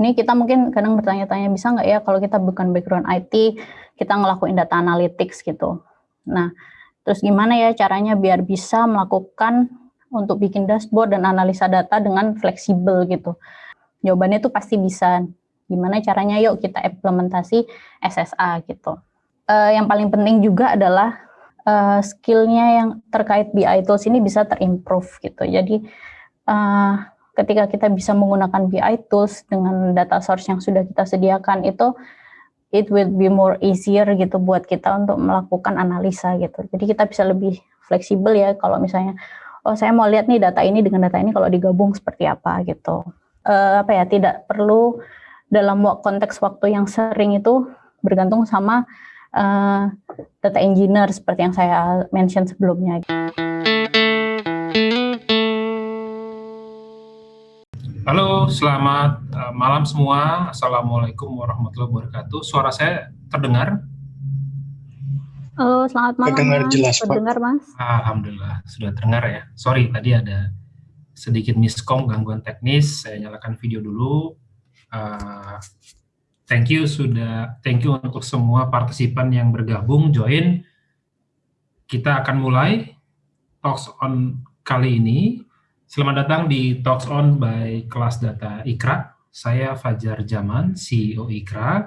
Ini kita mungkin kadang bertanya-tanya bisa nggak ya kalau kita bukan background IT, kita ngelakuin data analytics gitu. Nah, terus gimana ya caranya biar bisa melakukan untuk bikin dashboard dan analisa data dengan fleksibel gitu. Jawabannya tuh pasti bisa. Gimana caranya yuk kita implementasi SSA gitu. Uh, yang paling penting juga adalah uh, skillnya yang terkait BI tools ini bisa terimprove gitu. Jadi uh, ketika kita bisa menggunakan BI tools dengan data source yang sudah kita sediakan itu it will be more easier gitu buat kita untuk melakukan analisa gitu. Jadi kita bisa lebih fleksibel ya kalau misalnya oh saya mau lihat nih data ini dengan data ini kalau digabung seperti apa gitu. Uh, apa ya tidak perlu dalam konteks waktu yang sering itu bergantung sama uh, data engineer seperti yang saya mention sebelumnya. Halo, selamat uh, malam semua. Assalamualaikum warahmatullahi wabarakatuh. Suara saya terdengar? Halo, selamat malam. Terdengar mas. jelas, Terdengar, Mas. Alhamdulillah, sudah terdengar ya. Sorry, tadi ada sedikit miskom, gangguan teknis. Saya nyalakan video dulu. Uh, Thank you sudah, thank you untuk semua partisipan yang bergabung, join. Kita akan mulai Talks On kali ini. Selamat datang di Talks On by Kelas Data Ikra. Saya Fajar Jaman, CEO Ikra.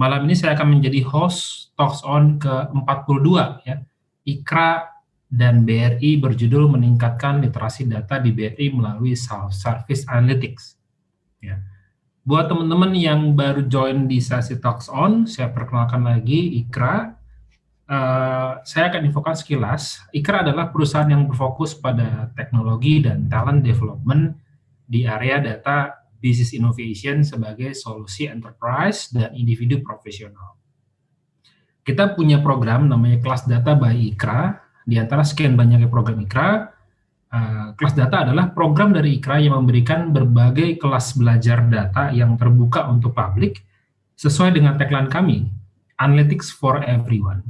Malam ini saya akan menjadi host Talks On ke-42 ya. Ikra dan BRI berjudul meningkatkan literasi data di BRI melalui self-service analytics. Ya Buat teman-teman yang baru join di sesi Talks On, saya perkenalkan lagi Ikra. Uh, saya akan infokan sekilas. Ikra adalah perusahaan yang berfokus pada teknologi dan talent development di area data business innovation sebagai solusi enterprise dan individu profesional. Kita punya program namanya Kelas Data by Ikra. Di antara sekian banyaknya program Ikra, Eh, kelas data adalah program dari IKRA yang memberikan berbagai kelas belajar data yang terbuka untuk publik sesuai dengan tagline kami, Analytics for Everyone.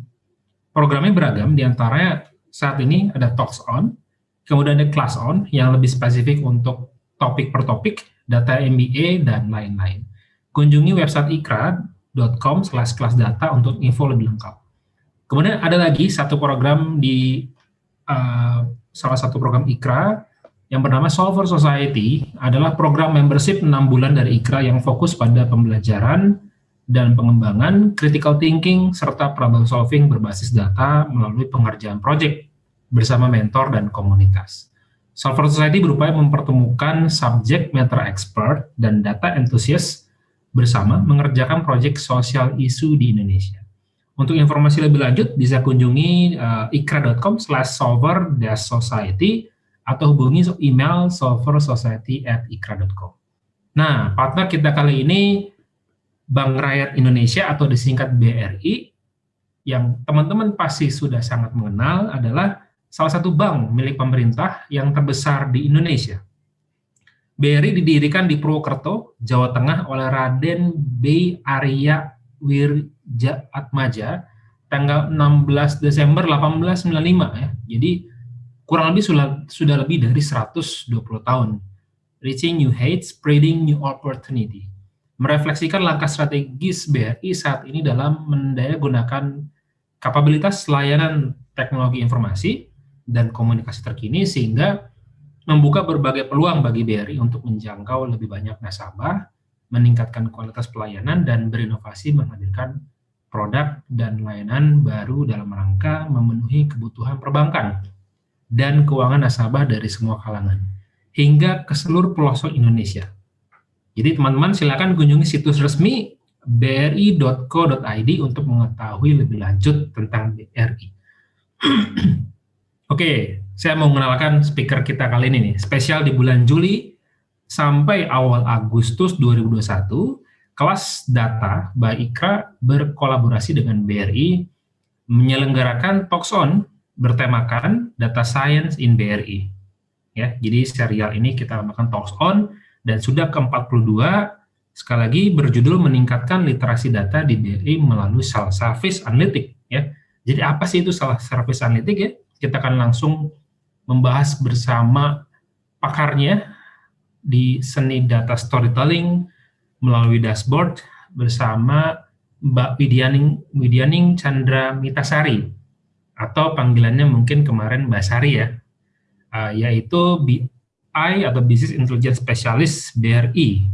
Programnya beragam, di antaranya saat ini ada Talks On, kemudian ada Class On yang lebih spesifik untuk topik per topik, data MBA, dan lain-lain. Kunjungi website ikra.com slash kelas data untuk info lebih lengkap. Kemudian ada lagi satu program di uh, salah satu program IKRA yang bernama Solver Society adalah program membership 6 bulan dari IKRA yang fokus pada pembelajaran dan pengembangan critical thinking serta problem solving berbasis data melalui pengerjaan proyek bersama mentor dan komunitas. Solver Society berupaya mempertemukan subject matter expert dan data enthusiast bersama mengerjakan proyek sosial isu di Indonesia. Untuk informasi lebih lanjut bisa kunjungi uh, ikra.com slash solver society atau hubungi email solversociety at ikra.com. Nah, partner kita kali ini Bank Rakyat Indonesia atau disingkat BRI yang teman-teman pasti sudah sangat mengenal adalah salah satu bank milik pemerintah yang terbesar di Indonesia. BRI didirikan di Purwokerto, Jawa Tengah oleh Raden B. Arya Wirja Atmaja tanggal 16 Desember 1895 ya. Jadi kurang lebih sudah, sudah lebih dari 120 tahun. Reaching new heights, spreading new opportunity. Merefleksikan langkah strategis BRI saat ini dalam mendaya gunakan kapabilitas layanan teknologi informasi dan komunikasi terkini sehingga membuka berbagai peluang bagi BRI untuk menjangkau lebih banyak nasabah meningkatkan kualitas pelayanan, dan berinovasi menghadirkan produk dan layanan baru dalam rangka memenuhi kebutuhan perbankan dan keuangan nasabah dari semua kalangan, hingga ke seluruh pelosok Indonesia. Jadi teman-teman silakan kunjungi situs resmi bri.co.id untuk mengetahui lebih lanjut tentang BRI. Oke, saya mau mengenalkan speaker kita kali ini nih, spesial di bulan Juli sampai awal Agustus 2021, kelas data by IKRA berkolaborasi dengan BRI menyelenggarakan Talkson bertemakan Data Science in BRI. Ya, jadi serial ini kita namakan Talks On dan sudah ke-42 sekali lagi berjudul meningkatkan literasi data di BRI melalui self-service analytic ya. Jadi apa sih itu self-service analytic ya? Kita akan langsung membahas bersama pakarnya di seni data storytelling melalui dashboard bersama Mbak Widyaning, Widyaning Chandra Mitasari atau panggilannya mungkin kemarin Mbak Sari ya, uh, yaitu BI atau Business Intelligence Specialist BRI.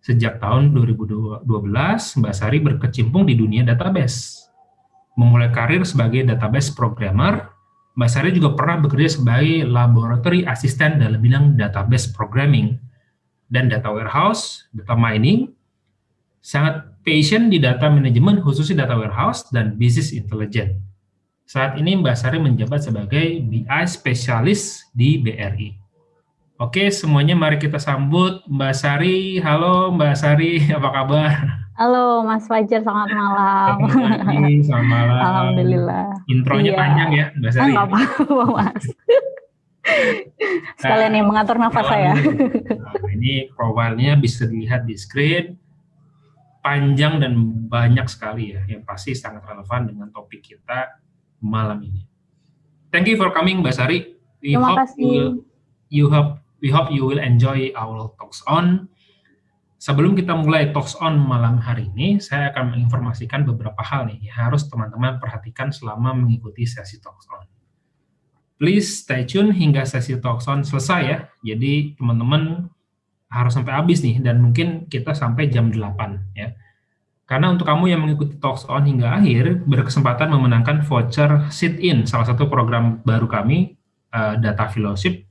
Sejak tahun 2012, Mbak Sari berkecimpung di dunia database. Memulai karir sebagai database programmer, Mbak Sari juga pernah bekerja sebagai laboratory assistant dalam bidang database programming dan data warehouse, data mining, sangat passion di data manajemen khususnya data warehouse dan business intelligence. Saat ini Mbak Sari menjabat sebagai BI spesialis di BRI. Oke, semuanya mari kita sambut Mbak Sari. Halo Mbak Sari, apa kabar? Halo Mas Fajar, selamat malam. Selamat pagi, selamat malam. Alhamdulillah. Intronya iya. panjang ya Mbak Sari. Enggak apa-apa Mas. Sekalian nah, yang mengatur nafas saya. Nah, ini profilnya bisa dilihat di screen panjang dan banyak sekali ya, yang pasti sangat relevan dengan topik kita malam ini. Thank you for coming, Mbak Sari. We Terima hope kasih. You, hope we hope you will enjoy our talks on. Sebelum kita mulai talks on malam hari ini, saya akan menginformasikan beberapa hal nih yang harus teman-teman perhatikan selama mengikuti sesi talks on. Please stay tune hingga sesi talks on selesai ya. Jadi teman-teman harus sampai habis nih dan mungkin kita sampai jam 8 ya. Karena untuk kamu yang mengikuti Talks On hingga akhir, berkesempatan memenangkan voucher sit-in, salah satu program baru kami, uh, Data Fellowship,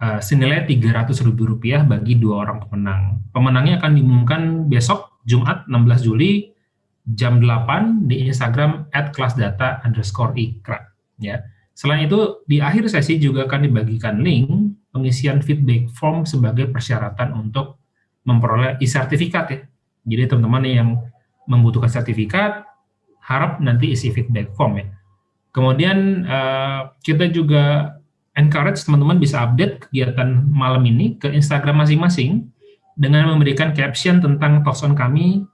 uh, senilai Rp300.000 bagi dua orang pemenang. Pemenangnya akan diumumkan besok, Jumat 16 Juli, jam 8 di Instagram at kelasdata underscore ikra. Ya. Selain itu, di akhir sesi juga akan dibagikan link pengisian feedback form sebagai persyaratan untuk memperoleh e-sertifikat ya. Jadi teman-teman yang membutuhkan sertifikat, harap nanti isi feedback form ya. Kemudian uh, kita juga encourage teman-teman bisa update kegiatan malam ini ke Instagram masing-masing dengan memberikan caption tentang talks on kami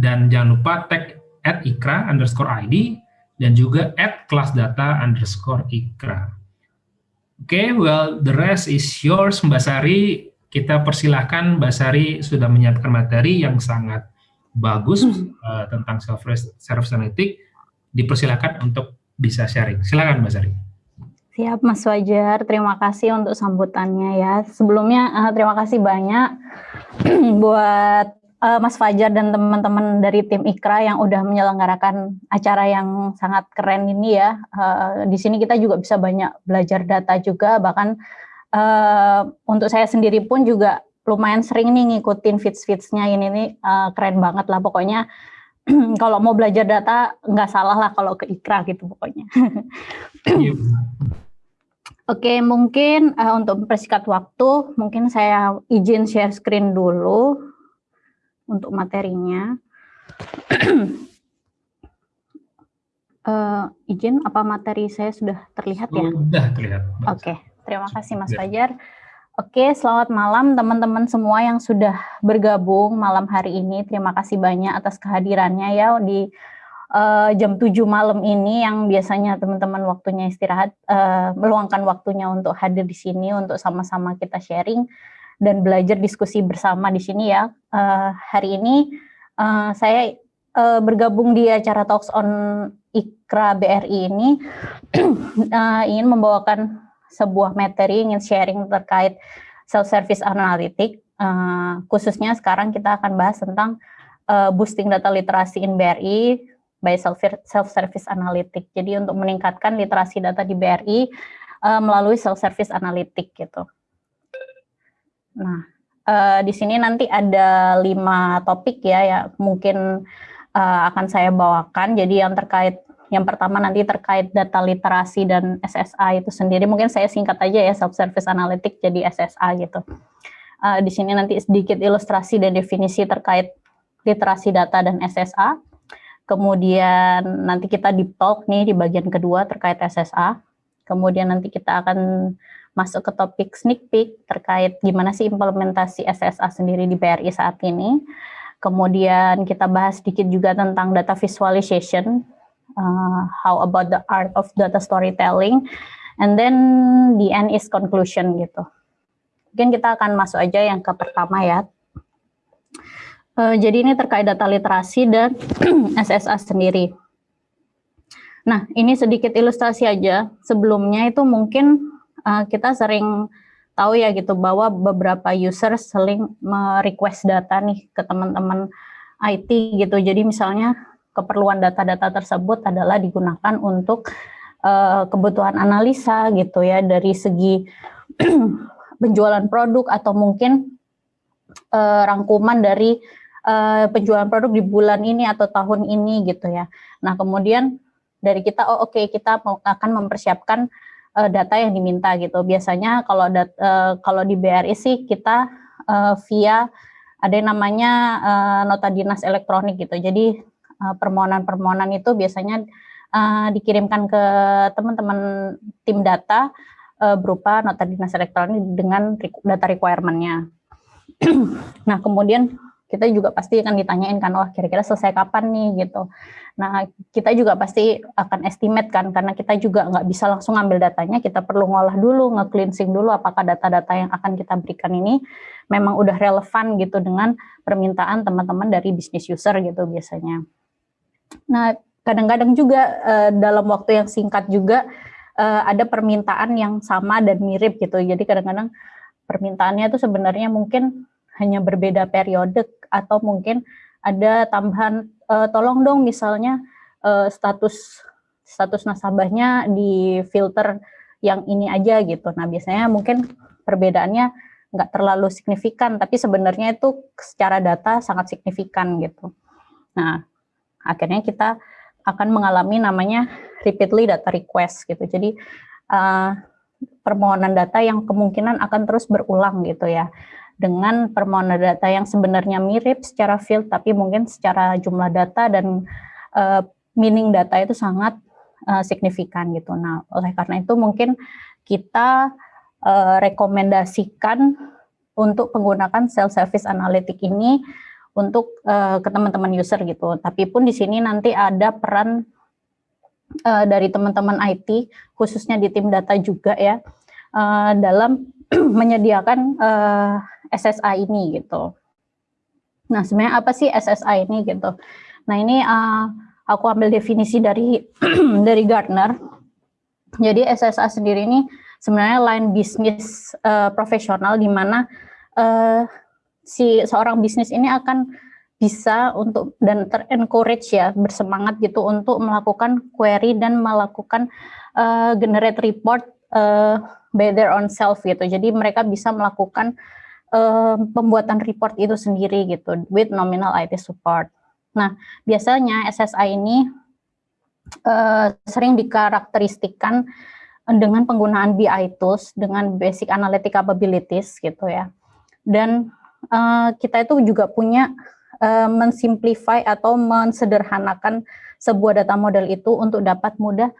dan jangan lupa tag at ikra underscore id dan juga at kelas data underscore ikra. Oke, okay, well, the rest is yours, Mbak Sari. Kita persilahkan Mbak Sari sudah menyiapkan materi yang sangat bagus uh, tentang self service analytic. Dipersilakan untuk bisa sharing. Silakan Mbak Sari. Siap Mas Wajar, terima kasih untuk sambutannya ya. Sebelumnya uh, terima kasih banyak buat uh, Mas Fajar dan teman-teman dari tim Ikra yang udah menyelenggarakan acara yang sangat keren ini ya. Uh, di sini kita juga bisa banyak belajar data juga, bahkan uh, untuk saya sendiri pun juga lumayan sering nih ngikutin feeds-feedsnya ini nih uh, keren banget lah pokoknya. kalau mau belajar data nggak salah lah kalau ke Ikra gitu pokoknya. Iya. Oke, mungkin uh, untuk mempersingkat waktu, mungkin saya izin share screen dulu untuk materinya. uh, izin, apa materi saya sudah terlihat ya? Sudah terlihat. Oke, okay. terima kasih Mas Fajar. Oke, selamat malam teman-teman semua yang sudah bergabung malam hari ini. Terima kasih banyak atas kehadirannya ya di uh, jam 7 malam ini yang biasanya teman-teman waktunya istirahat, uh, meluangkan waktunya untuk hadir di sini untuk sama-sama kita sharing dan belajar diskusi bersama di sini ya. Uh, hari ini uh, saya uh, bergabung di acara Talks on Ikra BRI ini uh, ingin membawakan sebuah materi, ingin sharing terkait self-service analytic. Uh, khususnya sekarang kita akan bahas tentang uh, boosting data literasi in BRI by self-service analytic. Jadi untuk meningkatkan literasi data di BRI uh, melalui self-service analytic gitu. Nah, uh, di sini nanti ada lima topik ya, ya mungkin uh, akan saya bawakan. Jadi yang terkait, yang pertama nanti terkait data literasi dan SSA itu sendiri. Mungkin saya singkat aja ya, self-service analytic jadi SSA gitu. Uh, di sini nanti sedikit ilustrasi dan definisi terkait literasi data dan SSA. Kemudian nanti kita deep talk nih di bagian kedua terkait SSA. Kemudian nanti kita akan masuk ke topik sneak peek terkait gimana sih implementasi SSA sendiri di BRI saat ini. Kemudian kita bahas sedikit juga tentang data visualization, uh, how about the art of data storytelling, and then the end is conclusion gitu. Mungkin kita akan masuk aja yang ke pertama ya. Uh, jadi ini terkait data literasi dan SSA sendiri. Nah, ini sedikit ilustrasi aja. Sebelumnya itu mungkin uh, kita sering tahu ya gitu bahwa beberapa user sering merequest data nih ke teman-teman IT gitu. Jadi misalnya keperluan data-data tersebut adalah digunakan untuk uh, kebutuhan analisa gitu ya dari segi penjualan produk atau mungkin uh, rangkuman dari uh, penjualan produk di bulan ini atau tahun ini gitu ya. Nah kemudian dari kita, oh oke okay, kita akan mempersiapkan uh, data yang diminta gitu. Biasanya kalau uh, kalau di BRI sih kita uh, via ada yang namanya uh, nota dinas elektronik gitu. Jadi permohonan-permohonan uh, itu biasanya uh, dikirimkan ke teman-teman tim data uh, berupa nota dinas elektronik dengan data requirement-nya. nah kemudian kita juga pasti akan ditanyain kan, wah kira-kira selesai kapan nih gitu. Nah kita juga pasti akan estimate kan, karena kita juga nggak bisa langsung ambil datanya, kita perlu ngolah dulu, nge-cleansing dulu apakah data-data yang akan kita berikan ini memang udah relevan gitu dengan permintaan teman-teman dari bisnis user gitu biasanya. Nah kadang-kadang juga uh, dalam waktu yang singkat juga uh, ada permintaan yang sama dan mirip gitu, jadi kadang-kadang permintaannya itu sebenarnya mungkin hanya berbeda periode atau mungkin ada tambahan uh, tolong dong misalnya uh, status status nasabahnya di filter yang ini aja gitu. Nah biasanya mungkin perbedaannya nggak terlalu signifikan, tapi sebenarnya itu secara data sangat signifikan gitu. Nah akhirnya kita akan mengalami namanya repeatedly data request gitu. Jadi uh, permohonan data yang kemungkinan akan terus berulang gitu ya dengan permohonan data yang sebenarnya mirip secara field, tapi mungkin secara jumlah data dan uh, meaning data itu sangat uh, signifikan gitu. Nah, oleh karena itu mungkin kita uh, rekomendasikan untuk menggunakan self-service analytic ini untuk uh, ke teman-teman user gitu. Tapi pun di sini nanti ada peran uh, dari teman-teman IT, khususnya di tim data juga ya, uh, dalam menyediakan uh, SSI ini gitu. Nah, sebenarnya apa sih SSI ini gitu? Nah, ini uh, aku ambil definisi dari dari Gartner. Jadi SSA sendiri ini sebenarnya line bisnis uh, profesional di mana uh, si seorang bisnis ini akan bisa untuk dan ter-encourage ya bersemangat gitu untuk melakukan query dan melakukan uh, generate report uh, by their own self gitu. Jadi mereka bisa melakukan uh, pembuatan report itu sendiri gitu with nominal IT support. Nah, biasanya SSI ini uh, sering dikarakteristikan dengan penggunaan BI tools dengan basic analytic capabilities gitu ya. Dan uh, kita itu juga punya uh, mensimplify atau mensederhanakan sebuah data model itu untuk dapat mudah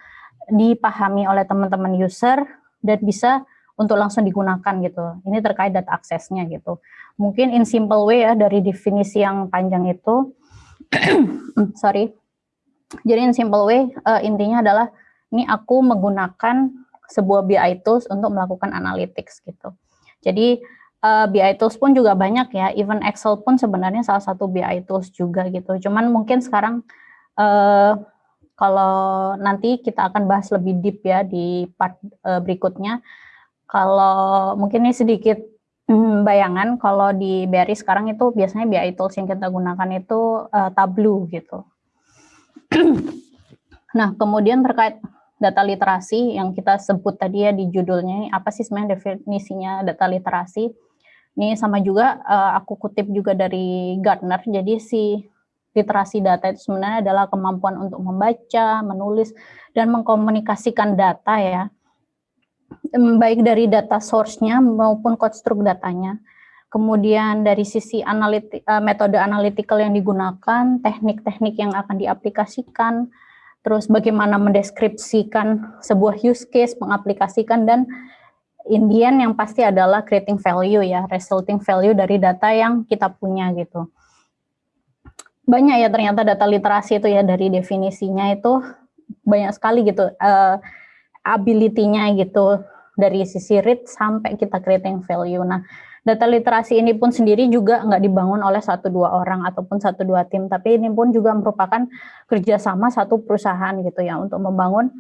dipahami oleh teman-teman user dan bisa untuk langsung digunakan gitu. Ini terkait data aksesnya gitu. Mungkin in simple way ya dari definisi yang panjang itu, sorry. Jadi in simple way uh, intinya adalah ini aku menggunakan sebuah BI tools untuk melakukan analytics gitu. Jadi uh, eh, BI tools pun juga banyak ya, even Excel pun sebenarnya salah satu BI tools juga gitu. Cuman mungkin sekarang uh, kalau nanti kita akan bahas lebih deep ya di part uh, berikutnya kalau mungkin ini sedikit hmm, bayangan, kalau di BRI sekarang itu biasanya BI tools yang kita gunakan itu uh, Tableau gitu. nah, kemudian terkait data literasi yang kita sebut tadi ya di judulnya, apa sih sebenarnya definisinya data literasi? Ini sama juga uh, aku kutip juga dari Gartner, jadi si literasi data itu sebenarnya adalah kemampuan untuk membaca, menulis, dan mengkomunikasikan data ya baik dari data source-nya maupun konstruk datanya. Kemudian dari sisi analiti, uh, metode analytical yang digunakan, teknik-teknik yang akan diaplikasikan, terus bagaimana mendeskripsikan sebuah use case, mengaplikasikan, dan Indian yang pasti adalah creating value ya, resulting value dari data yang kita punya gitu. Banyak ya ternyata data literasi itu ya dari definisinya itu banyak sekali gitu. Uh, ability-nya gitu dari sisi read sampai kita creating value. Nah, data literasi ini pun sendiri juga nggak dibangun oleh satu dua orang ataupun satu dua tim, tapi ini pun juga merupakan kerjasama satu perusahaan gitu ya untuk membangun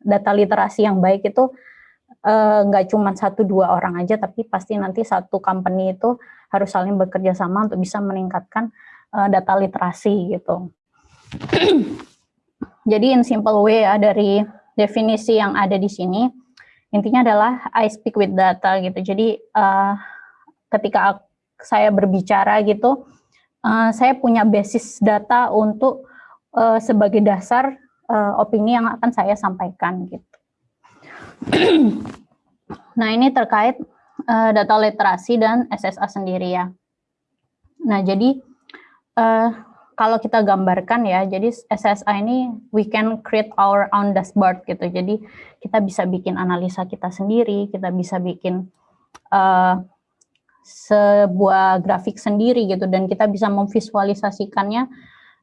data literasi yang baik itu nggak uh, cuma satu dua orang aja, tapi pasti nanti satu company itu harus saling bekerja sama untuk bisa meningkatkan uh, data literasi gitu. Jadi in simple way ya dari definisi yang ada di sini, intinya adalah I speak with data gitu. Jadi uh, ketika saya berbicara gitu, uh, saya punya basis data untuk uh, sebagai dasar uh, opini yang akan saya sampaikan gitu. nah ini terkait uh, data literasi dan SSA sendiri ya. Nah jadi uh, kalau kita gambarkan ya, jadi SSI ini we can create our own dashboard gitu. Jadi kita bisa bikin analisa kita sendiri, kita bisa bikin uh, sebuah grafik sendiri gitu, dan kita bisa memvisualisasikannya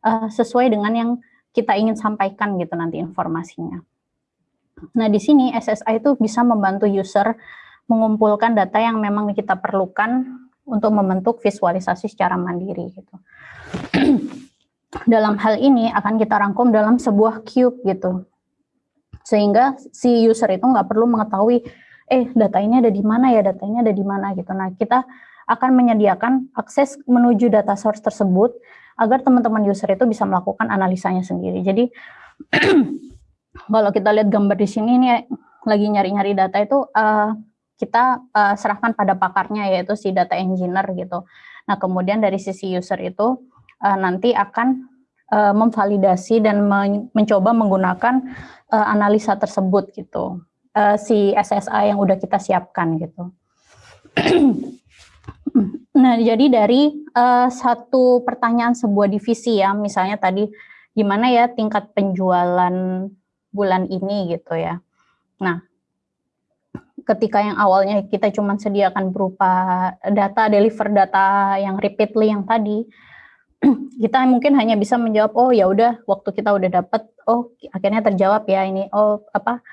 uh, sesuai dengan yang kita ingin sampaikan gitu nanti informasinya. Nah di sini SSI itu bisa membantu user mengumpulkan data yang memang kita perlukan untuk membentuk visualisasi secara mandiri gitu. dalam hal ini akan kita rangkum dalam sebuah cube gitu. Sehingga si user itu nggak perlu mengetahui, eh data ini ada di mana ya, data ini ada di mana gitu. Nah kita akan menyediakan akses menuju data source tersebut agar teman-teman user itu bisa melakukan analisanya sendiri. Jadi kalau kita lihat gambar di sini ini lagi nyari-nyari data itu uh, kita uh, serahkan pada pakarnya yaitu si data engineer gitu. Nah kemudian dari sisi user itu uh, nanti akan uh, memvalidasi dan men mencoba menggunakan uh, analisa tersebut gitu. Uh, si SSA yang udah kita siapkan gitu. nah, jadi dari uh, satu pertanyaan sebuah divisi ya, misalnya tadi gimana ya tingkat penjualan bulan ini gitu ya. Nah, ketika yang awalnya kita cuma sediakan berupa data, deliver data yang repeatedly yang tadi, kita mungkin hanya bisa menjawab oh ya udah waktu kita udah dapat oh akhirnya terjawab ya ini oh apa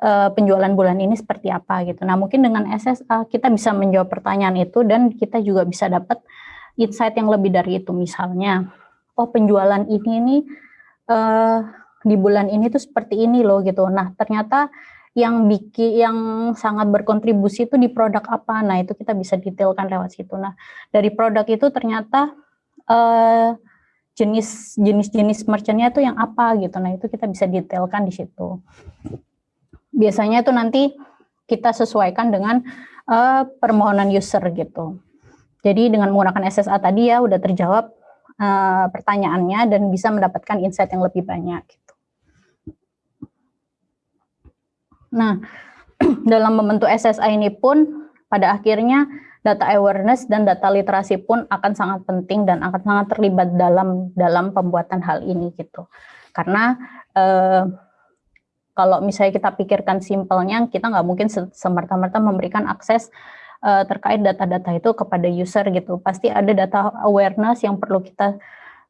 uh, penjualan bulan ini seperti apa gitu. Nah, mungkin dengan SSA kita bisa menjawab pertanyaan itu dan kita juga bisa dapat insight yang lebih dari itu misalnya oh penjualan ini nih uh, di bulan ini tuh seperti ini loh gitu. Nah, ternyata yang bikin yang sangat berkontribusi itu di produk apa. Nah, itu kita bisa detailkan lewat situ. Nah, dari produk itu ternyata uh, jenis jenis-jenis merchantnya itu yang apa gitu. Nah itu kita bisa detailkan di situ. Biasanya itu nanti kita sesuaikan dengan uh, permohonan user gitu. Jadi dengan menggunakan SSA tadi ya udah terjawab uh, pertanyaannya dan bisa mendapatkan insight yang lebih banyak. Gitu. Nah dalam membentuk SSA ini pun pada akhirnya data awareness dan data literasi pun akan sangat penting dan akan sangat terlibat dalam dalam pembuatan hal ini gitu. Karena eh, kalau misalnya kita pikirkan simpelnya, kita nggak mungkin semerta-merta memberikan akses eh, terkait data-data itu kepada user gitu. Pasti ada data awareness yang perlu kita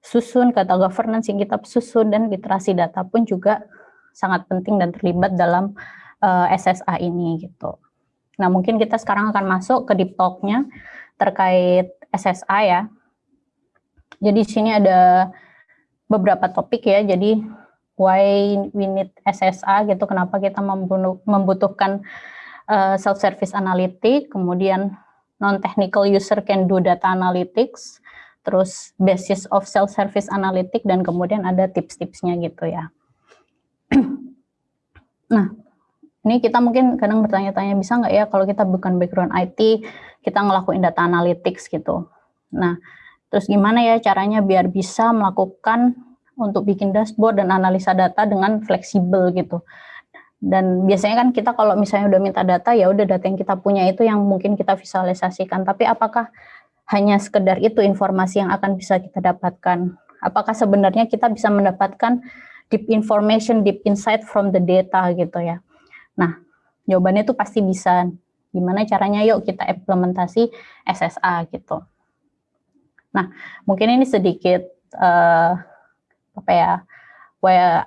susun, kata governance yang kita susun, dan literasi data pun juga sangat penting dan terlibat dalam eh, SSA ini gitu. Nah, mungkin kita sekarang akan masuk ke deep talk-nya terkait SSA ya. Jadi di sini ada beberapa topik ya. Jadi why we need SSA gitu, kenapa kita membutuhkan uh, self-service analytic, kemudian non-technical user can do data analytics, terus basis of self-service analytic, dan kemudian ada tips-tipsnya gitu ya. nah, ini kita mungkin kadang bertanya-tanya bisa nggak ya kalau kita bukan background IT, kita ngelakuin data analytics gitu. Nah, terus gimana ya caranya biar bisa melakukan untuk bikin dashboard dan analisa data dengan fleksibel gitu. Dan biasanya kan kita kalau misalnya udah minta data, ya udah data yang kita punya itu yang mungkin kita visualisasikan. Tapi apakah hanya sekedar itu informasi yang akan bisa kita dapatkan? Apakah sebenarnya kita bisa mendapatkan deep information, deep insight from the data gitu ya? Nah, jawabannya itu pasti bisa. Gimana caranya? Yuk kita implementasi SSA gitu. Nah, mungkin ini sedikit uh, apa ya?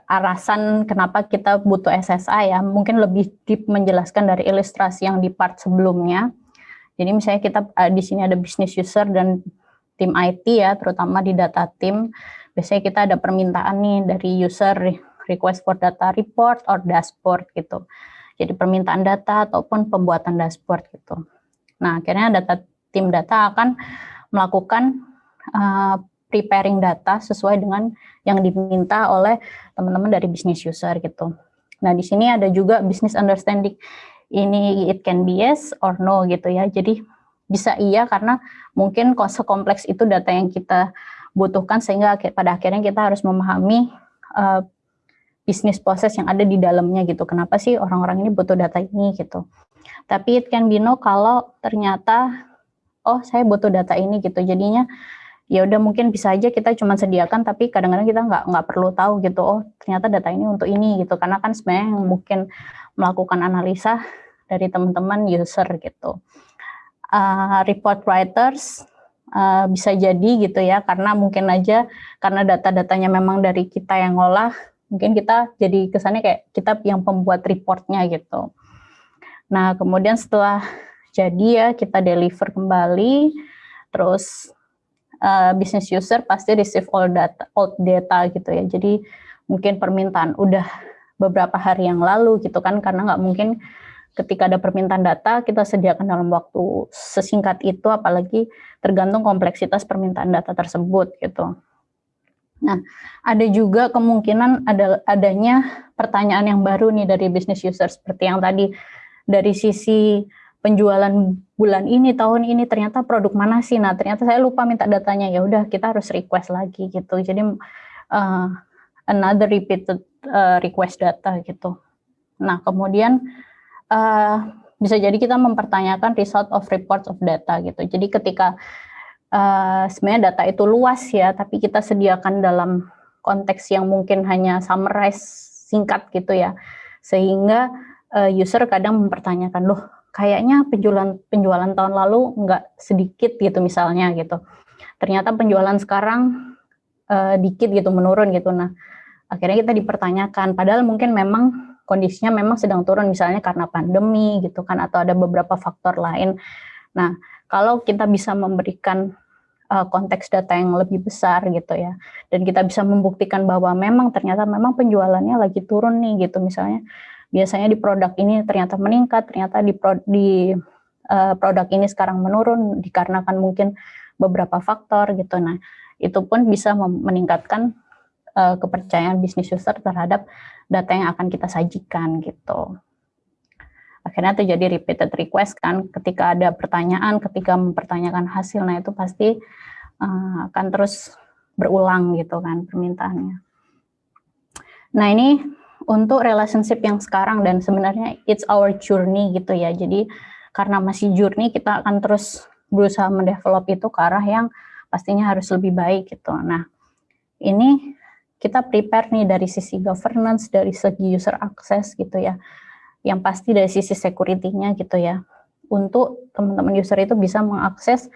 alasan kenapa kita butuh SSA ya. Mungkin lebih deep menjelaskan dari ilustrasi yang di part sebelumnya. Jadi misalnya kita uh, di sini ada business user dan tim IT ya, terutama di data team. Biasanya kita ada permintaan nih dari user request for data report or dashboard gitu. Jadi permintaan data ataupun pembuatan dashboard gitu. Nah, akhirnya data tim data akan melakukan uh, preparing data sesuai dengan yang diminta oleh teman-teman dari business user gitu. Nah, di sini ada juga business understanding ini it can be yes or no gitu ya. Jadi bisa iya karena mungkin sekompleks itu data yang kita butuhkan sehingga pada akhirnya kita harus memahami uh, bisnis proses yang ada di dalamnya gitu. Kenapa sih orang-orang ini butuh data ini gitu. Tapi it can be no kalau ternyata oh saya butuh data ini gitu. Jadinya ya udah mungkin bisa aja kita cuma sediakan tapi kadang-kadang kita nggak nggak perlu tahu gitu oh ternyata data ini untuk ini gitu karena kan sebenarnya mungkin melakukan analisa dari teman-teman user gitu. Uh, report writers uh, bisa jadi gitu ya, karena mungkin aja karena data-datanya memang dari kita yang ngolah, mungkin kita jadi kesannya kayak kita yang pembuat reportnya gitu. Nah kemudian setelah jadi ya kita deliver kembali, terus uh, business user pasti receive all data, all data gitu ya. Jadi mungkin permintaan udah beberapa hari yang lalu gitu kan, karena nggak mungkin ketika ada permintaan data kita sediakan dalam waktu sesingkat itu apalagi tergantung kompleksitas permintaan data tersebut gitu. Nah, ada juga kemungkinan ada adanya pertanyaan yang baru nih dari business user seperti yang tadi dari sisi penjualan bulan ini tahun ini ternyata produk mana sih? Nah, ternyata saya lupa minta datanya. Ya udah kita harus request lagi gitu. Jadi uh, another repeated uh, request data gitu. Nah, kemudian uh, bisa jadi kita mempertanyakan result of reports of data gitu. Jadi ketika uh, sebenarnya data itu luas ya, tapi kita sediakan dalam konteks yang mungkin hanya summarize singkat gitu ya, sehingga uh, user kadang mempertanyakan loh kayaknya penjualan penjualan tahun lalu nggak sedikit gitu misalnya gitu. Ternyata penjualan sekarang uh, dikit gitu menurun gitu. Nah akhirnya kita dipertanyakan, padahal mungkin memang kondisinya memang sedang turun misalnya karena pandemi gitu kan atau ada beberapa faktor lain. Nah, kalau kita bisa memberikan uh, konteks data yang lebih besar gitu ya dan kita bisa membuktikan bahwa memang ternyata memang penjualannya lagi turun nih gitu misalnya biasanya di produk ini ternyata meningkat, ternyata di pro, di uh, produk ini sekarang menurun dikarenakan mungkin beberapa faktor gitu. Nah, itu pun bisa meningkatkan uh, kepercayaan bisnis user terhadap data yang akan kita sajikan gitu. Akhirnya terjadi repeated request kan, ketika ada pertanyaan, ketika mempertanyakan hasil, nah itu pasti uh, akan terus berulang gitu kan permintaannya. Nah ini untuk relationship yang sekarang dan sebenarnya it's our journey gitu ya. Jadi karena masih journey kita akan terus berusaha mendevelop itu ke arah yang pastinya harus lebih baik gitu. Nah ini kita prepare nih dari sisi governance, dari segi user access gitu ya. Yang pasti dari sisi security-nya gitu ya. Untuk teman-teman user itu bisa mengakses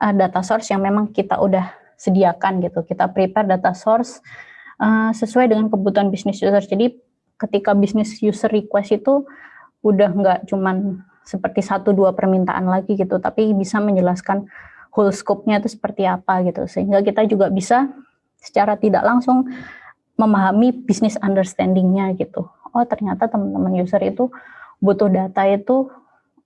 uh, data source yang memang kita udah sediakan gitu. Kita prepare data source uh, sesuai dengan kebutuhan bisnis user. Jadi ketika bisnis user request itu udah nggak cuman seperti satu dua permintaan lagi gitu, tapi bisa menjelaskan whole scope-nya itu seperti apa gitu. Sehingga kita juga bisa secara tidak langsung memahami bisnis understanding-nya gitu. Oh ternyata teman-teman user itu butuh data itu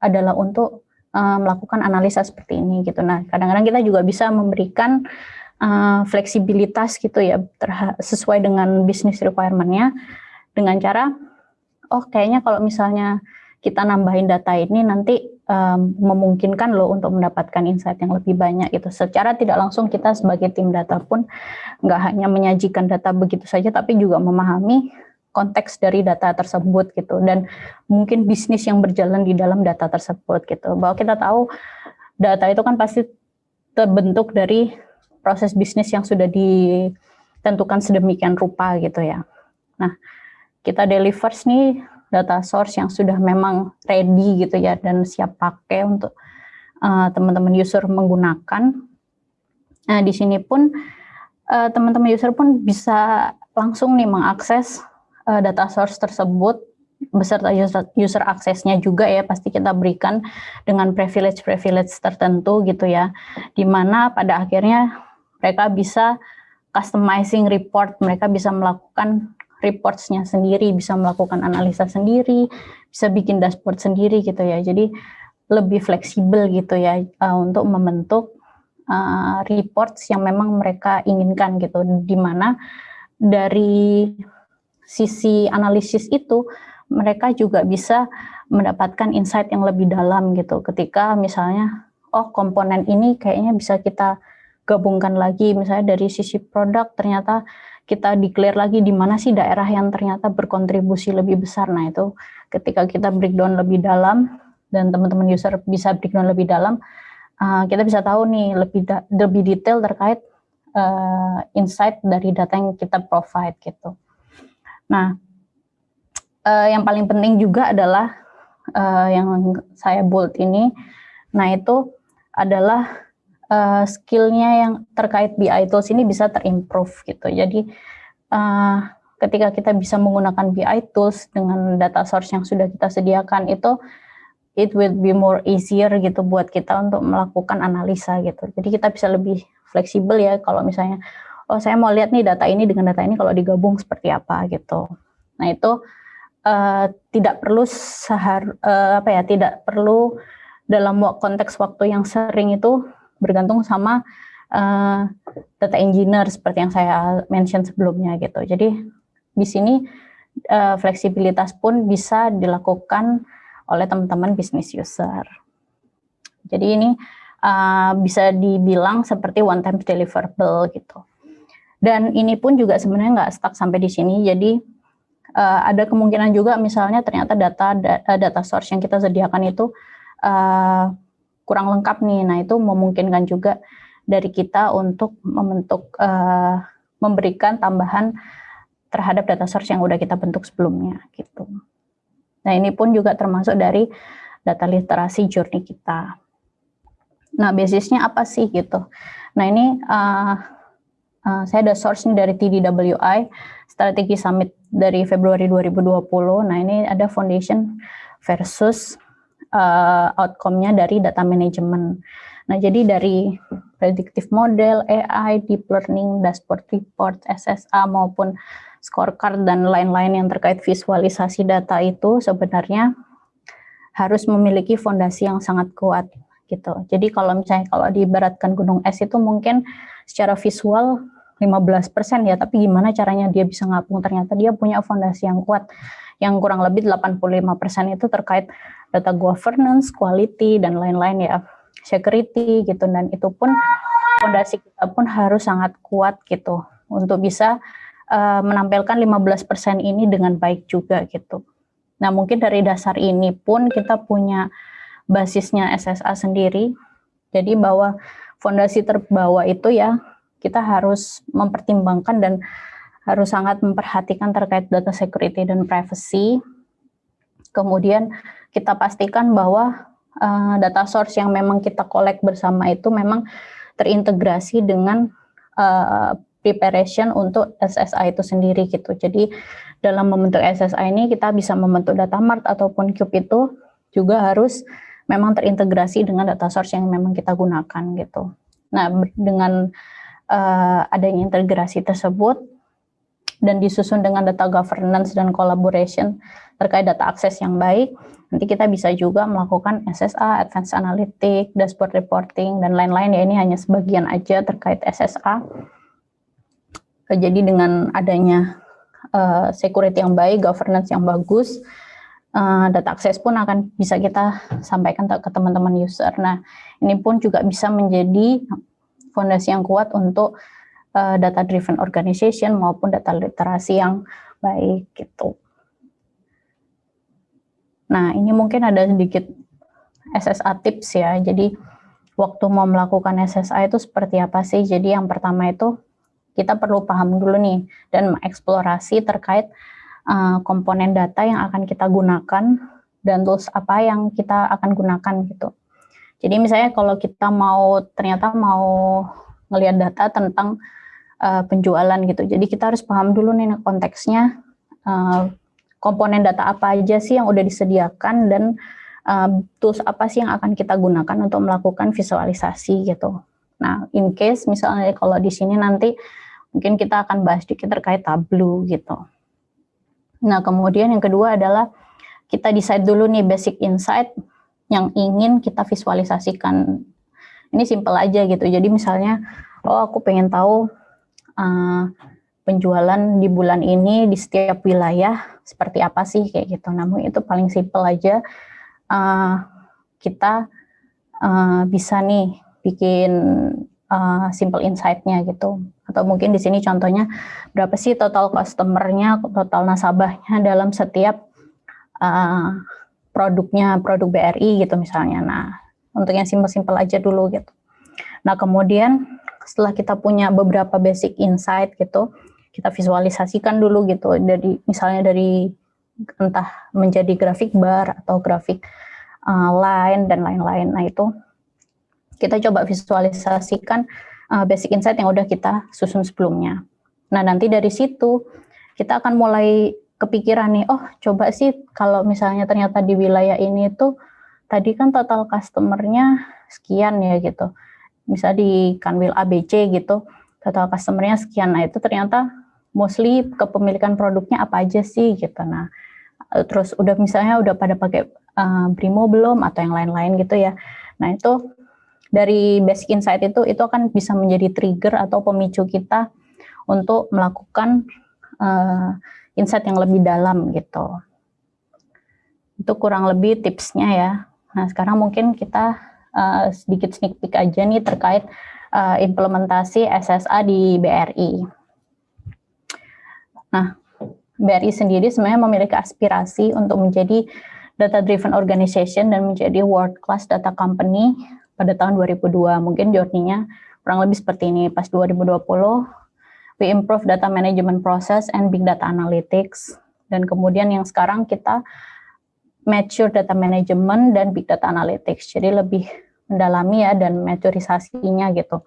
adalah untuk uh, melakukan analisa seperti ini gitu. Nah kadang-kadang kita juga bisa memberikan uh, fleksibilitas gitu ya sesuai dengan bisnis requirement-nya dengan cara oh kayaknya kalau misalnya kita nambahin data ini nanti um, memungkinkan loh untuk mendapatkan insight yang lebih banyak itu. Secara tidak langsung kita sebagai tim data pun nggak hanya menyajikan data begitu saja, tapi juga memahami konteks dari data tersebut gitu dan mungkin bisnis yang berjalan di dalam data tersebut gitu. Bahwa kita tahu data itu kan pasti terbentuk dari proses bisnis yang sudah ditentukan sedemikian rupa gitu ya. Nah, kita delivers nih data source yang sudah memang ready gitu ya dan siap pakai untuk uh, teman-teman user menggunakan. Nah, di sini pun uh, teman-teman uh, user pun bisa langsung nih mengakses uh, data source tersebut beserta user, user aksesnya juga ya pasti kita berikan dengan privilege-privilege tertentu gitu ya, di mana pada akhirnya mereka bisa customizing report, mereka bisa melakukan reports-nya sendiri, bisa melakukan analisa sendiri, bisa bikin dashboard sendiri gitu ya. Jadi lebih fleksibel gitu ya uh, untuk membentuk uh, reports yang memang mereka inginkan gitu, di mana dari sisi analisis itu mereka juga bisa mendapatkan insight yang lebih dalam gitu. Ketika misalnya oh komponen ini kayaknya bisa kita gabungkan lagi. Misalnya dari sisi produk ternyata kita declare lagi di mana sih daerah yang ternyata berkontribusi lebih besar. Nah itu ketika kita breakdown lebih dalam dan teman-teman user bisa breakdown lebih dalam uh, kita bisa tahu nih lebih lebih detail terkait uh, insight dari data yang kita provide gitu nah uh, yang paling penting juga adalah uh, yang saya bold ini, nah itu adalah uh, skillnya yang terkait BI tools ini bisa terimprove gitu. Jadi uh, ketika kita bisa menggunakan BI tools dengan data source yang sudah kita sediakan itu it will be more easier gitu buat kita untuk melakukan analisa gitu. Jadi kita bisa lebih fleksibel ya kalau misalnya oh saya mau lihat nih data ini dengan data ini kalau digabung seperti apa gitu. Nah itu uh, tidak perlu sehar uh, apa ya tidak perlu dalam konteks waktu yang sering itu bergantung sama uh, data engineer seperti yang saya mention sebelumnya gitu. Jadi di sini uh, fleksibilitas pun bisa dilakukan oleh teman-teman bisnis user. Jadi ini uh, bisa dibilang seperti one time deliverable gitu. Dan ini pun juga sebenarnya nggak stuck sampai di sini. Jadi uh, ada kemungkinan juga misalnya ternyata data eh, data source yang kita sediakan itu uh, kurang lengkap nih. Nah, itu memungkinkan juga dari kita untuk membentuk uh, memberikan tambahan terhadap data source yang udah kita bentuk sebelumnya gitu. Nah, ini pun juga termasuk dari data literasi journey kita. Nah, basisnya apa sih gitu? Nah, ini uh, uh, saya ada source nya dari TDWI, Strategi Summit dari Februari 2020. Nah, ini ada foundation versus uh, outcome-nya dari data management. Nah, jadi dari predictive model, AI, deep learning, dashboard report, SSA maupun scorecard dan lain-lain yang terkait visualisasi data itu sebenarnya harus memiliki fondasi yang sangat kuat gitu. Jadi kalau misalnya kalau diibaratkan gunung es itu mungkin secara visual 15% ya, tapi gimana caranya dia bisa ngapung? Ternyata dia punya fondasi yang kuat, yang kurang lebih 85% itu terkait data governance, quality, dan lain-lain ya, security gitu, dan itu pun fondasi kita pun harus sangat kuat gitu, untuk bisa uh, menampilkan 15% ini dengan baik juga gitu. Nah mungkin dari dasar ini pun kita punya basisnya SSA sendiri, jadi bahwa fondasi terbawa itu ya kita harus mempertimbangkan dan harus sangat memperhatikan terkait data security dan privacy. Kemudian kita pastikan bahwa uh, data source yang memang kita collect bersama itu memang terintegrasi dengan uh, preparation untuk SSI itu sendiri gitu. Jadi dalam membentuk SSI ini kita bisa membentuk data mart ataupun cube itu juga harus memang terintegrasi dengan data source yang memang kita gunakan gitu. Nah, dengan uh, adanya integrasi tersebut dan disusun dengan data governance dan collaboration terkait data akses yang baik, nanti kita bisa juga melakukan SSA, Advanced Analytic, Dashboard Reporting, dan lain-lain ya ini hanya sebagian aja terkait SSA. Jadi dengan adanya uh, security yang baik, governance yang bagus, uh, data akses pun akan bisa kita sampaikan ke teman-teman user. Nah, ini pun juga bisa menjadi fondasi yang kuat untuk uh, data driven organization maupun data literasi yang baik gitu. Nah, ini mungkin ada sedikit SSA tips ya. Jadi waktu mau melakukan SSA itu seperti apa sih? Jadi yang pertama itu kita perlu paham dulu nih dan mengeksplorasi terkait uh, komponen data yang akan kita gunakan dan tools apa yang kita akan gunakan gitu. Jadi misalnya kalau kita mau ternyata mau ngelihat data tentang uh, penjualan gitu. Jadi kita harus paham dulu nih konteksnya uh, komponen data apa aja sih yang udah disediakan dan uh, tools apa sih yang akan kita gunakan untuk melakukan visualisasi gitu. Nah, in case misalnya kalau di sini nanti mungkin kita akan bahas sedikit terkait Tableau gitu. Nah, kemudian yang kedua adalah kita decide dulu nih basic insight yang ingin kita visualisasikan. Ini simple aja gitu. Jadi misalnya, oh aku pengen tahu uh, penjualan di bulan ini di setiap wilayah seperti apa sih kayak gitu. Namun itu paling simple aja. Uh, kita uh, bisa nih bikin uh, simple insight-nya gitu. Atau mungkin di sini contohnya berapa sih total customer-nya, total nasabahnya dalam setiap uh, produknya, produk BRI gitu misalnya. Nah, untuk yang simple-simple aja dulu gitu. Nah, kemudian setelah kita punya beberapa basic insight gitu, kita visualisasikan dulu gitu dari misalnya dari entah menjadi grafik bar atau grafik uh, line dan lain-lain. Nah, itu kita coba visualisasikan uh, basic insight yang udah kita susun sebelumnya. Nah, nanti dari situ kita akan mulai kepikiran nih, oh coba sih kalau misalnya ternyata di wilayah ini tuh tadi kan total customernya sekian ya gitu. Bisa di Kanwil ABC gitu, total customernya sekian. Nah, itu ternyata mostly kepemilikan produknya apa aja sih gitu. Nah, terus udah misalnya udah pada pakai uh, Brimo belum atau yang lain-lain gitu ya. Nah, itu dari basic insight itu itu akan bisa menjadi trigger atau pemicu kita untuk melakukan uh, insight yang lebih dalam gitu. Itu kurang lebih tipsnya ya. Nah sekarang mungkin kita uh, sedikit sneak peek aja nih terkait uh, implementasi SSA di BRI. Nah BRI sendiri sebenarnya memiliki aspirasi untuk menjadi data driven organization dan menjadi world class data company pada tahun 2002. Mungkin journey-nya kurang lebih seperti ini. Pas 2020, we improve data management process and big data analytics. Dan kemudian yang sekarang kita mature data management dan big data analytics. Jadi lebih mendalami ya dan maturisasinya gitu.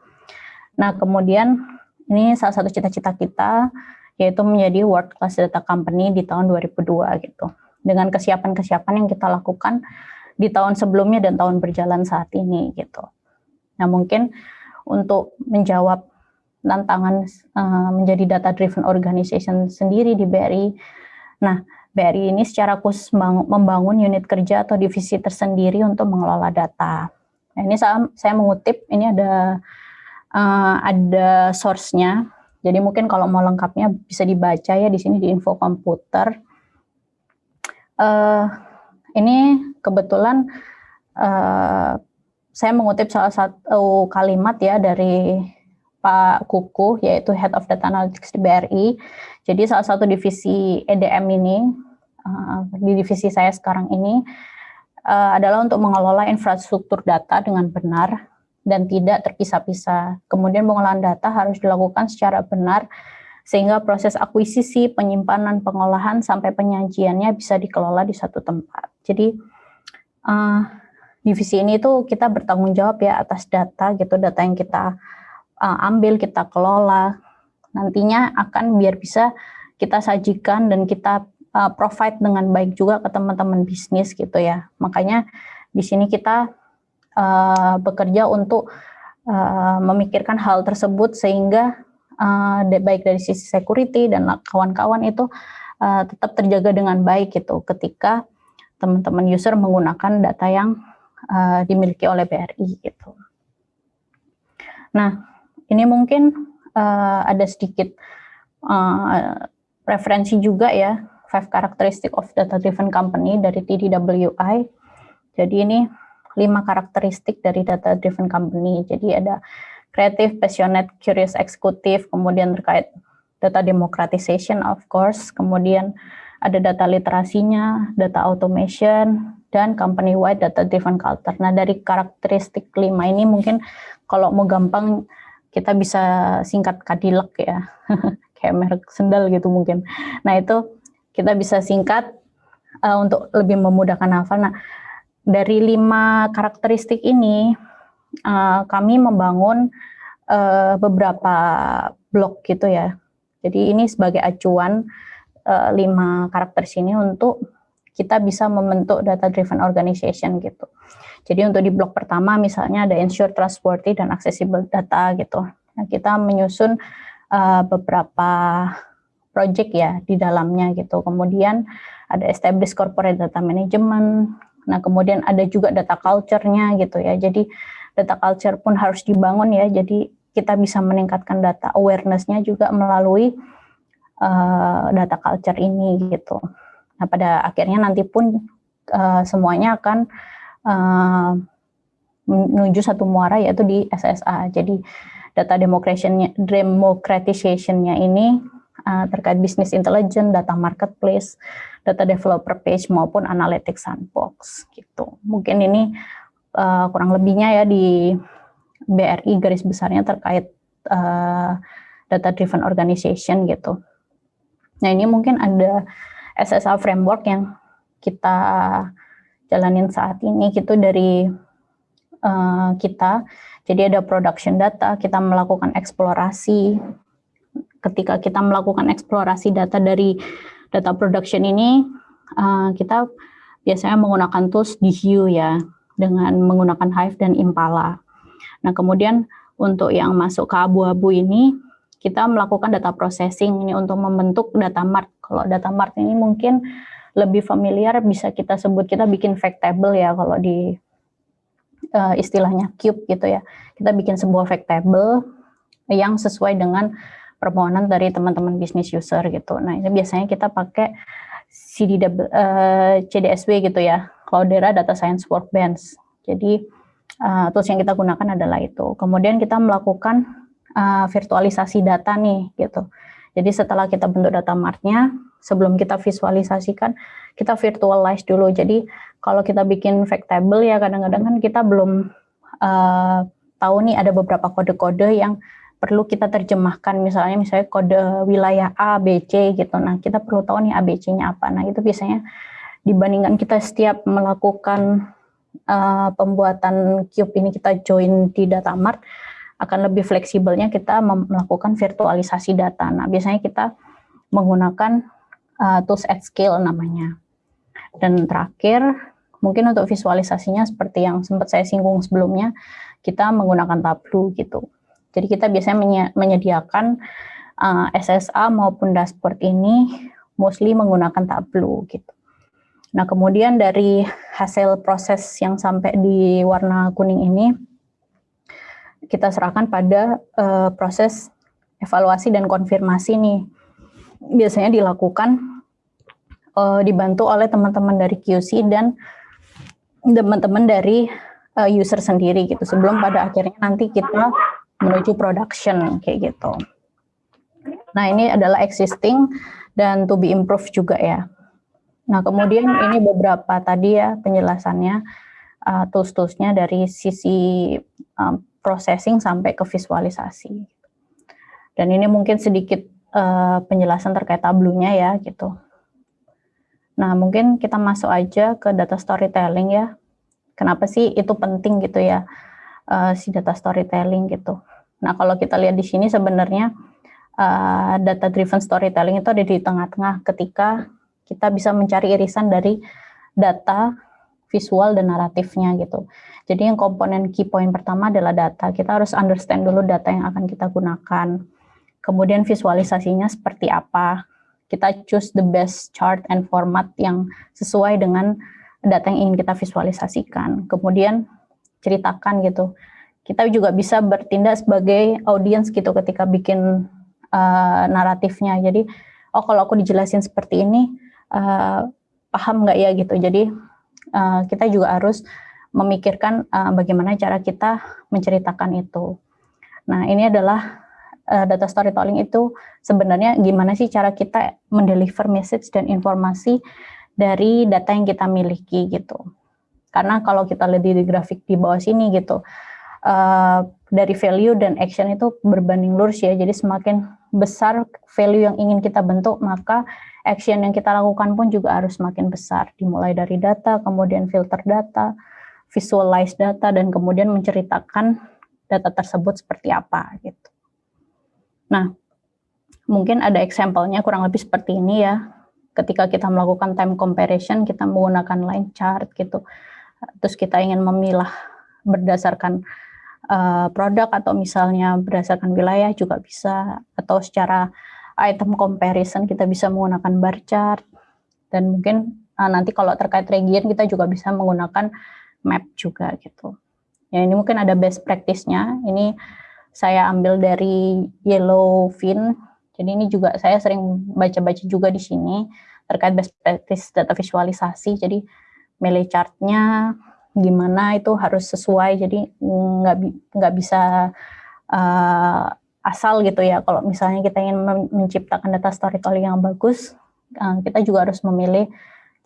Nah, kemudian ini salah satu cita-cita kita yaitu menjadi world class data company di tahun 2002 gitu. Dengan kesiapan-kesiapan yang kita lakukan di tahun sebelumnya dan tahun berjalan saat ini gitu. Nah mungkin untuk menjawab tantangan uh, menjadi data driven organization sendiri di BRI. Nah BRI ini secara khusus membangun unit kerja atau divisi tersendiri untuk mengelola data. Nah, ini saya, saya mengutip ini ada uh, ada source-nya. Jadi mungkin kalau mau lengkapnya bisa dibaca ya di sini di info komputer. Uh, ini kebetulan uh, saya mengutip salah satu kalimat ya dari Pak Kuku, yaitu Head of Data Analytics di BRI. Jadi salah satu divisi EDM ini, uh, di divisi saya sekarang ini, uh, adalah untuk mengelola infrastruktur data dengan benar dan tidak terpisah-pisah. Kemudian pengolahan data harus dilakukan secara benar sehingga proses akuisisi, penyimpanan, pengolahan, sampai penyajiannya bisa dikelola di satu tempat. Jadi, uh, divisi ini tuh kita bertanggung jawab ya atas data gitu, data yang kita uh, ambil, kita kelola, nantinya akan biar bisa kita sajikan dan kita uh, provide dengan baik juga ke teman-teman bisnis gitu ya. Makanya di sini kita uh, bekerja untuk uh, memikirkan hal tersebut sehingga uh, baik dari sisi security dan kawan-kawan itu uh, tetap terjaga dengan baik gitu ketika teman-teman user menggunakan data yang uh, dimiliki oleh BRI gitu. Nah, ini mungkin uh, ada sedikit uh, referensi juga ya, five characteristic of data driven company dari TDWI. Jadi ini lima karakteristik dari data driven company. Jadi ada kreatif, passionate, curious, eksekutif, kemudian terkait data democratization of course, kemudian ada data literasinya, data automation, dan company-wide data-driven culture. Nah, dari karakteristik lima ini mungkin kalau mau gampang kita bisa singkat kadilek ya, kayak merek sendal gitu mungkin. Nah, itu kita bisa singkat uh, untuk lebih memudahkan hafal. Nah, dari lima karakteristik ini, uh, kami membangun uh, beberapa blok gitu ya. Jadi ini sebagai acuan uh, lima karakter sini untuk kita bisa membentuk data driven organization gitu. Jadi untuk di blok pertama misalnya ada ensure trustworthy dan accessible data gitu. Nah, kita menyusun uh, beberapa project ya di dalamnya gitu. Kemudian ada establish corporate data management. Nah, kemudian ada juga data culture-nya gitu ya. Jadi data culture pun harus dibangun ya. Jadi kita bisa meningkatkan data awareness-nya juga melalui uh, data culture ini gitu. Nah, pada akhirnya nanti pun uh, semuanya akan uh, menuju satu muara yaitu di SSA. Jadi data democratization-nya ini uh, terkait bisnis intelligence, data marketplace, data developer page maupun analytics sandbox gitu. Mungkin ini uh, kurang lebihnya ya di BRI garis besarnya terkait uh, data driven organization gitu. Nah ini mungkin ada SSA framework yang kita jalanin saat ini gitu dari uh, kita. Jadi ada production data, kita melakukan eksplorasi. Ketika kita melakukan eksplorasi data dari data production ini, uh, kita biasanya menggunakan tools di Hue ya, dengan menggunakan Hive dan Impala. Nah kemudian untuk yang masuk ke abu-abu ini, kita melakukan data processing ini untuk membentuk data mart. Kalau data mart ini mungkin lebih familiar bisa kita sebut kita bikin fact table ya kalau di uh, istilahnya cube gitu ya. Kita bikin sebuah fact table yang sesuai dengan permohonan dari teman-teman bisnis user gitu. Nah, ini biasanya kita pakai CDW, uh, CDSW gitu ya, Cloudera Data Science Workbench. Jadi uh, tools yang kita gunakan adalah itu. Kemudian kita melakukan uh, virtualisasi data nih gitu. Jadi setelah kita bentuk data martnya, sebelum kita visualisasikan, kita virtualize dulu. Jadi kalau kita bikin fact table ya kadang-kadang kan kita belum uh, tahu nih ada beberapa kode-kode yang perlu kita terjemahkan misalnya misalnya kode wilayah A, B, C gitu. Nah, kita perlu tahu nih A, B, C-nya apa. Nah, itu biasanya dibandingkan kita setiap melakukan uh, pembuatan cube ini kita join di data mart, akan lebih fleksibelnya kita melakukan virtualisasi data. Nah, biasanya kita menggunakan uh, tools at scale namanya. Dan terakhir, mungkin untuk visualisasinya seperti yang sempat saya singgung sebelumnya, kita menggunakan Tableau gitu. Jadi kita biasanya menyediakan uh, SSA maupun dashboard ini mostly menggunakan Tableau gitu. Nah, kemudian dari hasil proses yang sampai di warna kuning ini, kita serahkan pada uh, proses evaluasi dan konfirmasi nih. Biasanya dilakukan uh, dibantu oleh teman-teman dari QC dan teman-teman dari uh, user sendiri gitu sebelum pada akhirnya nanti kita menuju production kayak gitu. Nah, ini adalah existing dan to be improved juga ya. Nah, kemudian ini beberapa tadi ya penjelasannya uh, tools-toolsnya dari sisi um, processing sampai ke visualisasi. Dan ini mungkin sedikit uh, penjelasan terkait tablunya ya gitu. Nah mungkin kita masuk aja ke data storytelling ya. Kenapa sih itu penting gitu ya uh, si data storytelling gitu. Nah kalau kita lihat di sini sebenarnya uh, data driven storytelling itu ada di tengah-tengah ketika kita bisa mencari irisan dari data visual dan naratifnya gitu. Jadi yang komponen key point pertama adalah data. Kita harus understand dulu data yang akan kita gunakan. Kemudian visualisasinya seperti apa. Kita choose the best chart and format yang sesuai dengan data yang ingin kita visualisasikan. Kemudian ceritakan gitu. Kita juga bisa bertindak sebagai audience gitu ketika bikin uh, naratifnya. Jadi, oh kalau aku dijelasin seperti ini, uh, paham nggak ya gitu. Jadi uh, kita juga harus memikirkan uh, bagaimana cara kita menceritakan itu. Nah, ini adalah uh, data storytelling itu sebenarnya gimana sih cara kita mendeliver message dan informasi dari data yang kita miliki gitu. Karena kalau kita lihat di grafik di bawah sini gitu, uh, dari value dan action itu berbanding lurus ya. Jadi semakin besar value yang ingin kita bentuk, maka action yang kita lakukan pun juga harus semakin besar, dimulai dari data, kemudian filter data, visualize data, dan kemudian menceritakan data tersebut seperti apa gitu. Nah, mungkin ada example-nya kurang lebih seperti ini ya. ketika kita melakukan time comparison, kita menggunakan line chart gitu. Terus kita ingin memilah berdasarkan uh, produk atau misalnya berdasarkan wilayah juga bisa atau secara item comparison kita bisa menggunakan bar chart dan mungkin uh, nanti kalau terkait region kita juga bisa menggunakan map juga gitu. Ya ini mungkin ada best practice-nya. Ini saya ambil dari Yellowfin. Jadi ini juga saya sering baca-baca juga di sini terkait best practice data visualisasi. Jadi milih chartnya gimana itu harus sesuai. Jadi nggak bisa uh, asal gitu ya. Kalau misalnya kita ingin menciptakan data storytelling yang bagus, uh, kita juga harus memilih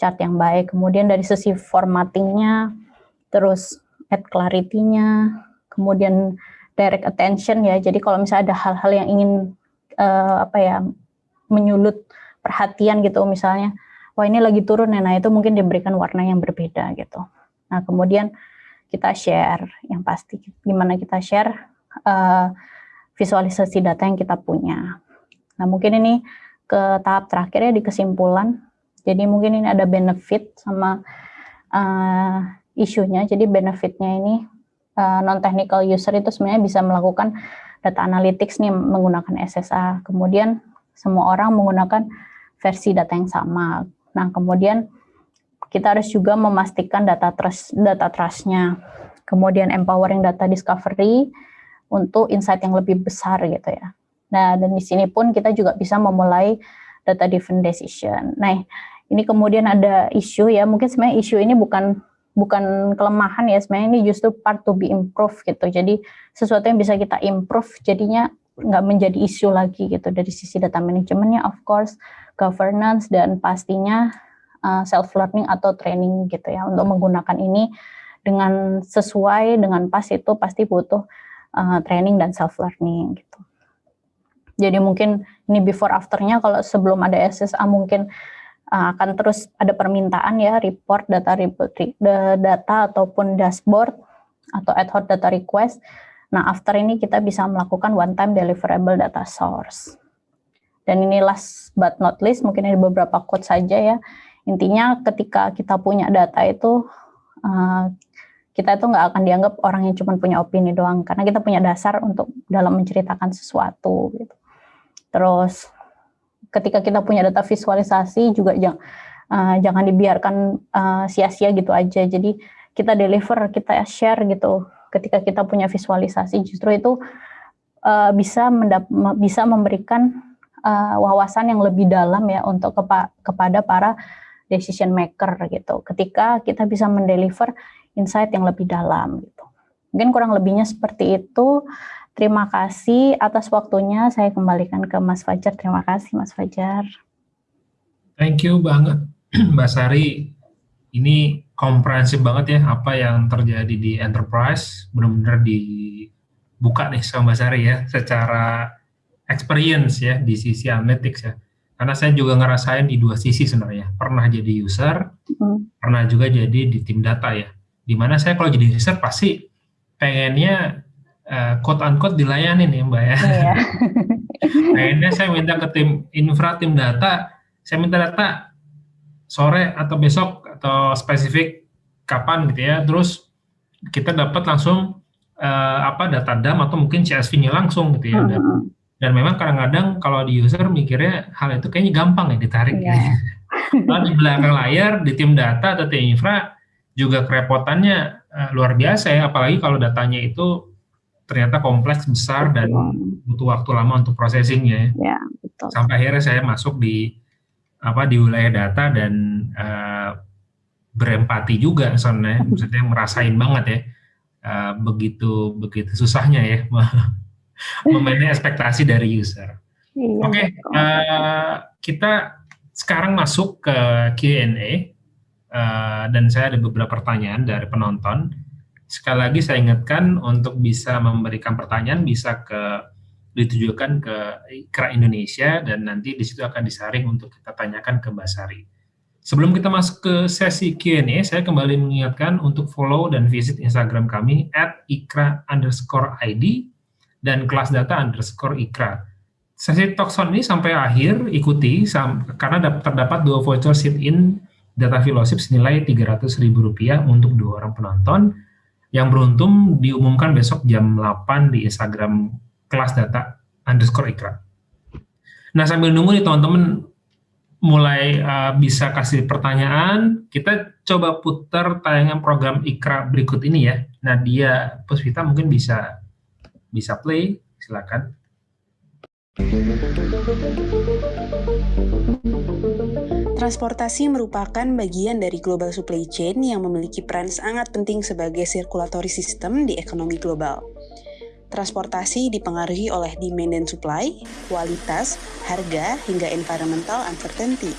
chart yang baik. Kemudian dari sisi formattingnya, terus add clarity-nya, kemudian direct attention ya. Jadi kalau misalnya ada hal-hal yang ingin uh, apa ya menyulut perhatian gitu misalnya, wah ini lagi turun ya, nah itu mungkin diberikan warna yang berbeda gitu. Nah kemudian kita share yang pasti gimana kita share uh, visualisasi data yang kita punya. Nah mungkin ini ke tahap terakhir ya di kesimpulan. Jadi mungkin ini ada benefit sama uh, isunya. Jadi benefitnya ini uh, non-technical user itu sebenarnya bisa melakukan data analytics nih menggunakan SSA. Kemudian semua orang menggunakan versi data yang sama. Nah, kemudian kita harus juga memastikan data trust data trustnya. Kemudian empowering data discovery untuk insight yang lebih besar gitu ya. Nah, dan di sini pun kita juga bisa memulai data driven decision. Nah, ini kemudian ada isu ya, mungkin sebenarnya isu ini bukan bukan kelemahan ya sebenarnya ini justru part to be improved gitu. Jadi sesuatu yang bisa kita improve jadinya nggak menjadi isu lagi gitu. Dari sisi data manajemennya of course governance dan pastinya uh, self learning atau training gitu ya. Untuk menggunakan ini dengan sesuai dengan pas itu pasti butuh uh, training dan self learning gitu. Jadi mungkin ini before afternya kalau sebelum ada SSA mungkin akan terus ada permintaan ya report data report data ataupun dashboard atau ad hoc data request. Nah, after ini kita bisa melakukan one time deliverable data source. Dan ini last but not least, mungkin ada beberapa quote saja ya. Intinya ketika kita punya data itu, uh, kita itu nggak akan dianggap orang yang cuma punya opini doang, karena kita punya dasar untuk dalam menceritakan sesuatu. Gitu. Terus ketika kita punya data visualisasi juga jangan uh, jangan dibiarkan uh, sia-sia gitu aja. Jadi kita deliver, kita share gitu. Ketika kita punya visualisasi justru itu uh, bisa mendap bisa memberikan uh, wawasan yang lebih dalam ya untuk kepa kepada para decision maker gitu. Ketika kita bisa mendeliver insight yang lebih dalam gitu. Mungkin kurang lebihnya seperti itu. Terima kasih atas waktunya. Saya kembalikan ke Mas Fajar. Terima kasih Mas Fajar. Thank you banget Mbak Sari. Ini komprehensif banget ya apa yang terjadi di enterprise. Benar-benar dibuka nih sama Mbak Sari ya secara experience ya di sisi analytics ya. Karena saya juga ngerasain di dua sisi sebenarnya. Pernah jadi user, mm. pernah juga jadi di tim data ya. Di mana saya kalau jadi user pasti pengennya uh, quote unquote dilayani nih Mbak ya. Iya. Akhirnya saya minta ke tim infra, tim data, saya minta data sore atau besok atau spesifik kapan gitu ya. Terus kita dapat langsung uh, apa data DAM atau mungkin CSV-nya langsung gitu ya. Dan, hmm. dan memang kadang-kadang kalau di user mikirnya hal itu kayaknya gampang ya ditarik. Iya. Gitu. Lalu di belakang layar di tim data atau tim infra juga kerepotannya uh, luar biasa ya, apalagi kalau datanya itu ternyata kompleks besar dan butuh waktu lama untuk processingnya ya. betul. Sampai akhirnya saya masuk di apa di wilayah data dan uh, berempati juga soalnya, maksudnya merasain banget ya uh, begitu begitu susahnya ya memanage ekspektasi dari user. Iya, Oke, okay, uh, eh, kita sekarang masuk ke Q&A uh, dan saya ada beberapa pertanyaan dari penonton. Sekali lagi saya ingatkan untuk bisa memberikan pertanyaan bisa ke ditujukan ke IKRA Indonesia dan nanti di situ akan disaring untuk kita tanyakan ke Basari. Sebelum kita masuk ke sesi Q&A, saya kembali mengingatkan untuk follow dan visit Instagram kami at ikra underscore ID dan kelas data underscore ikra. sesi Talkson ini sampai akhir, ikuti, karena terdapat dua voucher sit-in data fellowship senilai Rp300.000 untuk dua orang penonton, yang beruntung diumumkan besok jam 8 di Instagram kelas data underscore ikra. Nah sambil nunggu nih teman-teman mulai uh, bisa kasih pertanyaan, kita coba putar tayangan program Ikra berikut ini ya. Nadia Puspita mungkin bisa bisa play, silakan. Transportasi merupakan bagian dari global supply chain yang memiliki peran sangat penting sebagai sirkulatory system di ekonomi global. Transportasi dipengaruhi oleh demand dan supply, kualitas, harga, hingga environmental uncertainty.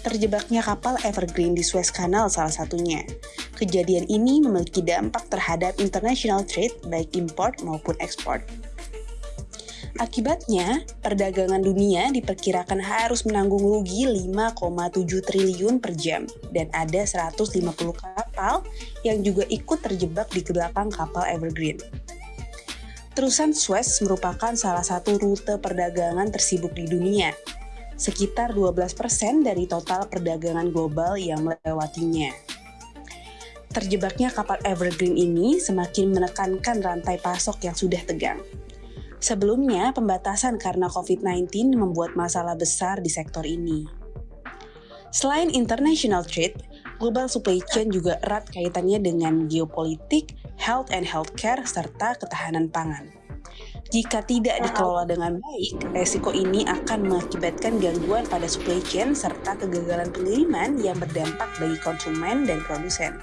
Terjebaknya kapal Evergreen di Suez Canal salah satunya. Kejadian ini memiliki dampak terhadap international trade baik import maupun ekspor. Akibatnya, perdagangan dunia diperkirakan harus menanggung rugi 5,7 triliun per jam dan ada 150 kapal yang juga ikut terjebak di belakang kapal Evergreen. Terusan Suez merupakan salah satu rute perdagangan tersibuk di dunia, sekitar 12% dari total perdagangan global yang melewatinya. Terjebaknya kapal Evergreen ini semakin menekankan rantai pasok yang sudah tegang. Sebelumnya, pembatasan karena COVID-19 membuat masalah besar di sektor ini. Selain international trade, global supply chain juga erat kaitannya dengan geopolitik, health and healthcare, serta ketahanan pangan. Jika tidak dikelola dengan baik, resiko ini akan mengakibatkan gangguan pada supply chain serta kegagalan pengiriman yang berdampak bagi konsumen dan produsen.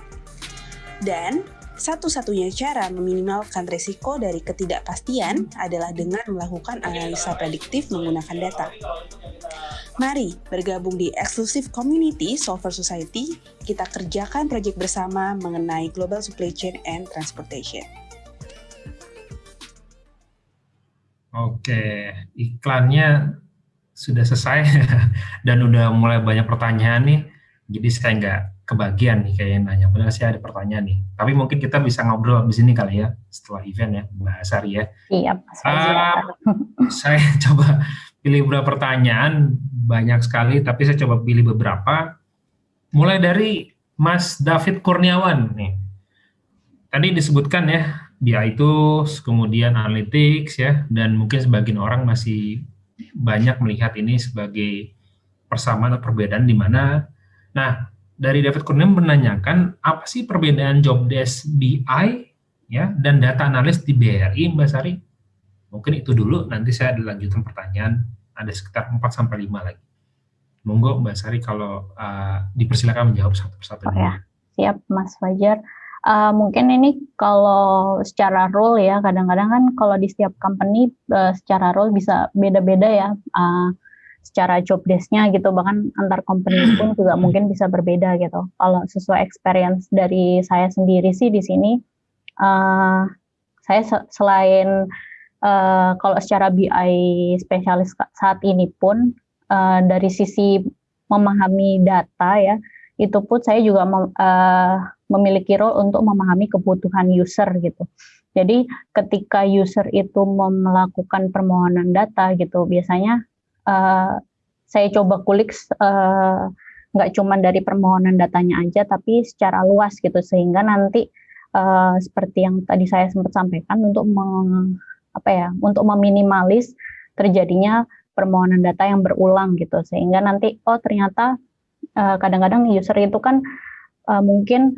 Dan satu-satunya cara meminimalkan resiko dari ketidakpastian adalah dengan melakukan analisa prediktif menggunakan data. Mari bergabung di eksklusif community Solver Society, kita kerjakan proyek bersama mengenai global supply chain and transportation. Oke, iklannya sudah selesai dan udah mulai banyak pertanyaan nih. Jadi saya nggak kebagian nih kayak nanya. Padahal saya ada pertanyaan nih. Tapi mungkin kita bisa ngobrol di sini kali ya setelah event ya, Mbak Sari ya. Iya, uh, saya coba pilih beberapa pertanyaan banyak sekali, tapi saya coba pilih beberapa. Mulai dari Mas David Kurniawan nih. Tadi disebutkan ya, BI itu kemudian analytics ya, dan mungkin sebagian orang masih banyak melihat ini sebagai persamaan atau perbedaan di mana. Nah, dari David Kurniawan menanyakan apa sih perbedaan job desk BI ya dan data analis di BRI Mbak Sari? Mungkin itu dulu, nanti saya dilanjutkan pertanyaan ada sekitar 4 sampai 5 lagi. Monggo Mbak Sari kalau uh, dipersilakan menjawab satu persatu. Oh, ya. Siap Mas Fajar. Uh, mungkin ini kalau secara role ya, kadang-kadang kan kalau di setiap company uh, secara role bisa beda-beda ya. Uh, secara job desk-nya gitu bahkan antar company pun juga mungkin bisa berbeda gitu. Kalau sesuai experience dari saya sendiri sih di sini uh, saya selain uh, kalau secara BI spesialis saat ini pun uh, dari sisi memahami data ya itu pun saya juga mem, uh, memiliki role untuk memahami kebutuhan user gitu. Jadi ketika user itu melakukan permohonan data gitu biasanya uh, saya coba kulik uh, nggak cuma dari permohonan datanya aja tapi secara luas gitu. Sehingga nanti uh, seperti yang tadi saya sempat sampaikan untuk meng, apa ya untuk meminimalis terjadinya permohonan data yang berulang gitu. Sehingga nanti oh ternyata kadang-kadang uh, user itu kan uh, mungkin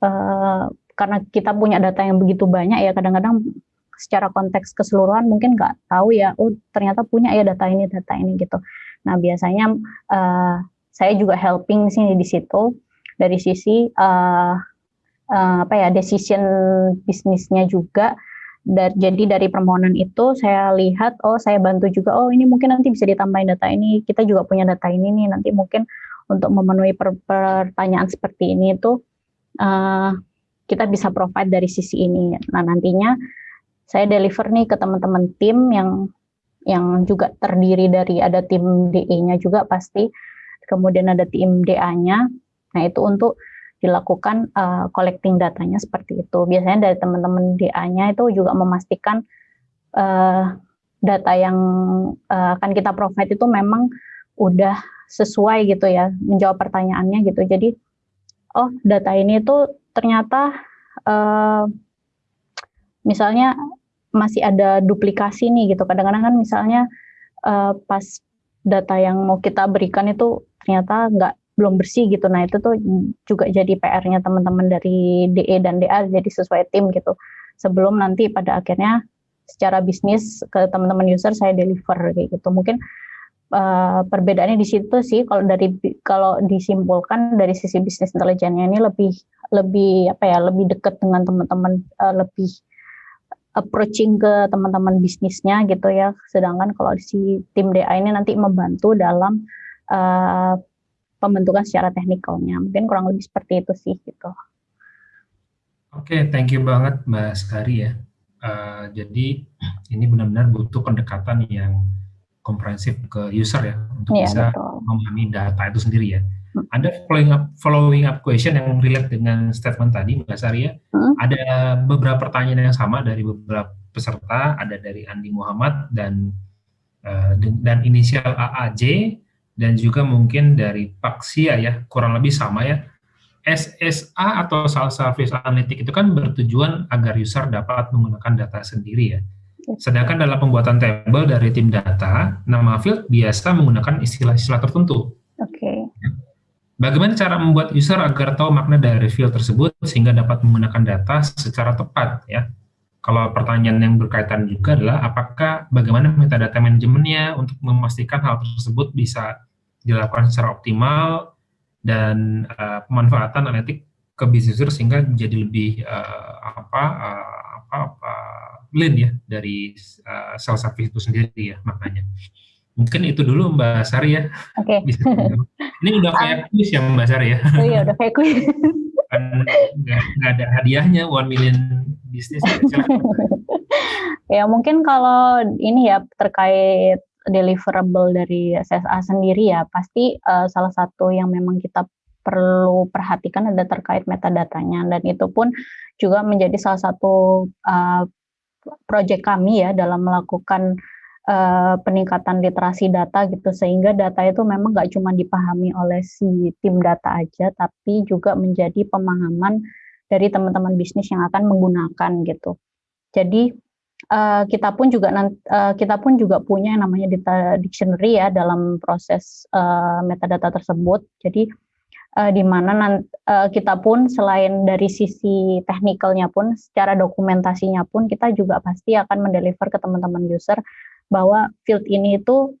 uh, karena kita punya data yang begitu banyak ya kadang-kadang secara konteks keseluruhan mungkin nggak tahu ya oh ternyata punya ya data ini data ini gitu. Nah biasanya uh, saya juga helping sini di situ. Dari sisi uh, uh, apa ya decision bisnisnya juga. Dari, jadi dari permohonan itu saya lihat oh saya bantu juga oh ini mungkin nanti bisa ditambahin data ini kita juga punya data ini nih nanti mungkin untuk memenuhi per, pertanyaan seperti ini itu uh, kita bisa provide dari sisi ini. Nah nantinya saya deliver nih ke teman-teman tim yang yang juga terdiri dari ada tim DE-nya juga pasti kemudian ada tim DA-nya nah itu untuk dilakukan uh, collecting datanya seperti itu. Biasanya dari teman-teman DA-nya itu juga memastikan uh, data yang uh, akan kita provide itu memang udah sesuai gitu ya menjawab pertanyaannya gitu. Jadi oh data ini tuh ternyata uh, misalnya masih ada duplikasi nih gitu. Kadang-kadang kan misalnya uh, pas data yang mau kita berikan itu ternyata nggak belum bersih gitu. Nah itu tuh juga jadi PR-nya teman-teman dari DE dan DA jadi sesuai tim gitu. Sebelum nanti pada akhirnya secara bisnis ke teman-teman user saya deliver kayak gitu. Mungkin uh, perbedaannya di situ sih kalau dari kalau disimpulkan dari sisi bisnis intelijennya ini lebih lebih apa ya lebih dekat dengan teman-teman uh, lebih approaching ke teman-teman bisnisnya gitu ya. Sedangkan kalau si tim DA ini nanti membantu dalam uh, pembentukan secara teknikalnya. Mungkin kurang lebih seperti itu sih gitu. Oke, okay, thank you banget Mbak Skari ya. Uh, jadi ini benar-benar butuh pendekatan yang komprehensif ke user ya untuk yeah, bisa betul. memahami data itu sendiri ya. Ada following up, following up question yang relate dengan statement tadi, Mbak Sari ya. Hmm. Ada beberapa pertanyaan yang sama dari beberapa peserta, ada dari Andi Muhammad dan uh, dan inisial AAJ dan juga mungkin dari Paksia ya, kurang lebih sama ya. SSA atau Self Service Analytic itu kan bertujuan agar user dapat menggunakan data sendiri ya. Sedangkan dalam pembuatan tabel dari tim data, nama field biasa menggunakan istilah-istilah tertentu. Oke. Okay. Bagaimana cara membuat user agar tahu makna dari field tersebut sehingga dapat menggunakan data secara tepat ya? Kalau pertanyaan yang berkaitan juga adalah apakah bagaimana metadata manajemennya untuk memastikan hal tersebut bisa dilakukan secara optimal dan uh, pemanfaatan analitik ke bisnis user sehingga menjadi lebih uh, apa, uh, apa apa lean ya dari uh, sales service itu sendiri ya maknanya. Mungkin itu dulu Mbak Sari ya. Oke. Okay. Ini udah kayak um, quiz ya Mbak Sari ya. Oh iya udah kayak quiz. kan nggak ada hadiahnya one million bisnis. Ya, ya mungkin kalau ini ya terkait deliverable dari SSA sendiri ya pasti uh, salah satu yang memang kita perlu perhatikan ada terkait metadatanya dan itu pun juga menjadi salah satu uh, proyek kami ya dalam melakukan uh, peningkatan literasi data gitu sehingga data itu memang nggak cuma dipahami oleh si tim data aja tapi juga menjadi pemahaman dari teman-teman bisnis yang akan menggunakan gitu. Jadi uh, kita pun juga uh, kita pun juga punya yang namanya data dictionary ya dalam proses uh, metadata tersebut. Jadi uh, di mana uh, kita pun selain dari sisi teknikalnya pun secara dokumentasinya pun kita juga pasti akan mendeliver ke teman-teman user bahwa field ini itu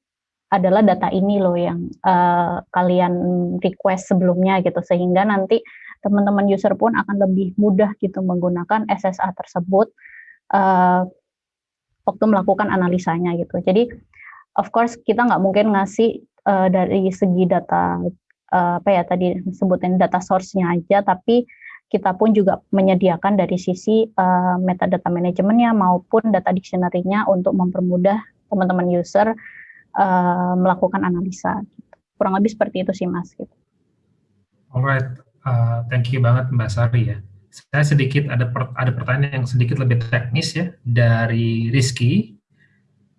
adalah data ini loh yang uh, kalian request sebelumnya gitu sehingga nanti teman-teman user pun akan lebih mudah gitu menggunakan SSA tersebut uh, waktu melakukan analisanya gitu. Jadi of course kita nggak mungkin ngasih uh, dari segi data uh, apa ya tadi sebutin data source-nya aja tapi kita pun juga menyediakan dari sisi uh, metadata manajemennya maupun data dictionary-nya untuk mempermudah teman-teman user uh, melakukan analisa. Kurang lebih seperti itu sih Mas. Gitu. Alright, uh, thank you banget Mbak Sari ya. Saya sedikit ada per, ada pertanyaan yang sedikit lebih teknis ya dari Rizky.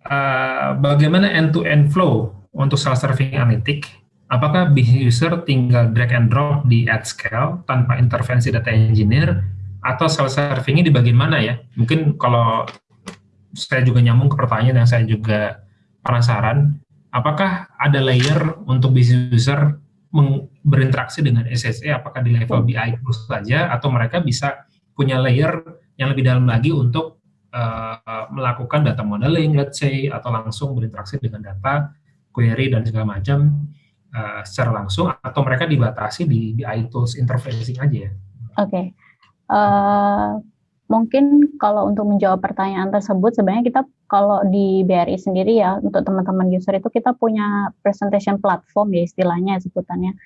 Uh, bagaimana end-to-end -end flow untuk self-serving analytic? Apakah business user tinggal drag and drop di ad scale tanpa intervensi data engineer atau self-servingnya di bagian mana ya? Mungkin kalau saya juga nyambung ke pertanyaan yang saya juga penasaran, apakah ada layer untuk business user berinteraksi dengan SSE, apakah di level BI terus saja, atau mereka bisa punya layer yang lebih dalam lagi untuk uh, melakukan data modeling, let's say, atau langsung berinteraksi dengan data, query, dan segala macam uh, secara langsung, atau mereka dibatasi di BI tools interfacing aja ya? Oke. Okay. Uh, Mungkin kalau untuk menjawab pertanyaan tersebut, sebenarnya kita kalau di BRI sendiri ya, untuk teman-teman user itu kita punya presentation platform ya istilahnya sebutannya,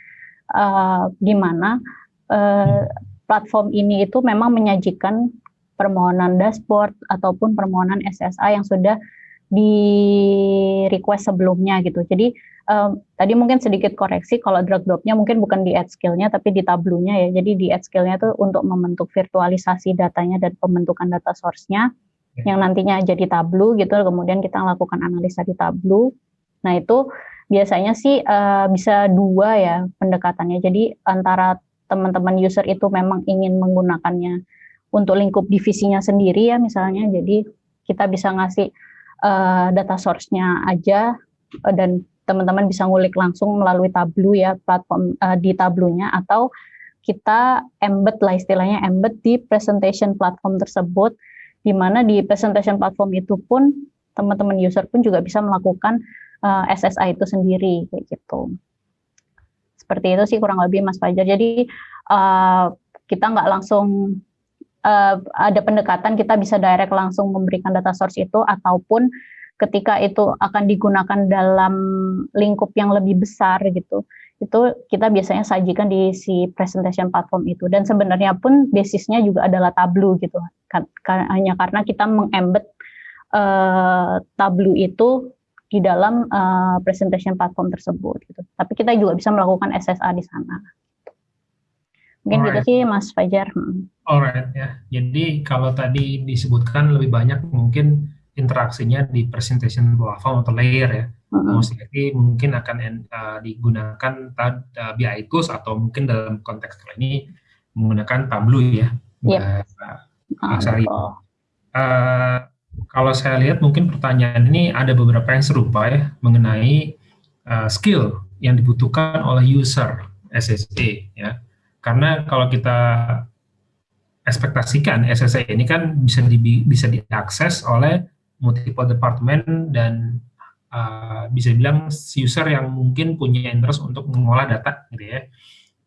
uh, di mana uh, platform ini itu memang menyajikan permohonan dashboard ataupun permohonan SSA yang sudah di request sebelumnya gitu. Jadi um, tadi mungkin sedikit koreksi kalau drag dropnya mungkin bukan di add skill-nya tapi di tablunya ya. Jadi di add skill-nya itu untuk membentuk virtualisasi datanya dan pembentukan data source-nya. yang nantinya jadi Tableau gitu, kemudian kita lakukan analisa di Tableau. Nah itu biasanya sih uh, bisa dua ya pendekatannya. Jadi antara teman-teman user itu memang ingin menggunakannya untuk lingkup divisinya sendiri ya misalnya, jadi kita bisa ngasih uh, data source-nya aja uh, dan teman-teman bisa ngulik langsung melalui Tableau ya platform uh, di Tableau-nya atau kita embed lah istilahnya embed di presentation platform tersebut di mana di presentation platform itu pun teman-teman user pun juga bisa melakukan uh, SSI itu sendiri kayak gitu. Seperti itu sih kurang lebih Mas Fajar. Jadi uh, kita nggak langsung uh, ada pendekatan kita bisa direct langsung memberikan data source itu ataupun ketika itu akan digunakan dalam lingkup yang lebih besar gitu. Itu kita biasanya sajikan di si presentation platform itu. Dan sebenarnya pun basisnya juga adalah Tableau gitu. Hanya karena kita mengembed uh, Tableau itu di dalam uh, presentation platform tersebut gitu. Tapi kita juga bisa melakukan SSA di sana mungkin gitu Alright. gitu sih Mas Fajar hmm. Alright ya jadi kalau tadi disebutkan lebih banyak mungkin interaksinya di presentation platform atau layer ya. Mostly mungkin akan uh, digunakan uh, BI tools atau mungkin dalam konteks ini menggunakan Tableau ya. Yep. Uh, uh, kalau saya lihat mungkin pertanyaan ini ada beberapa yang serupa ya mengenai uh, skill yang dibutuhkan oleh user SSE ya. Karena kalau kita ekspektasikan SSE ini kan bisa di, bisa diakses oleh multiple department dan uh, bisa bilang user yang mungkin punya interest untuk mengolah data gitu ya.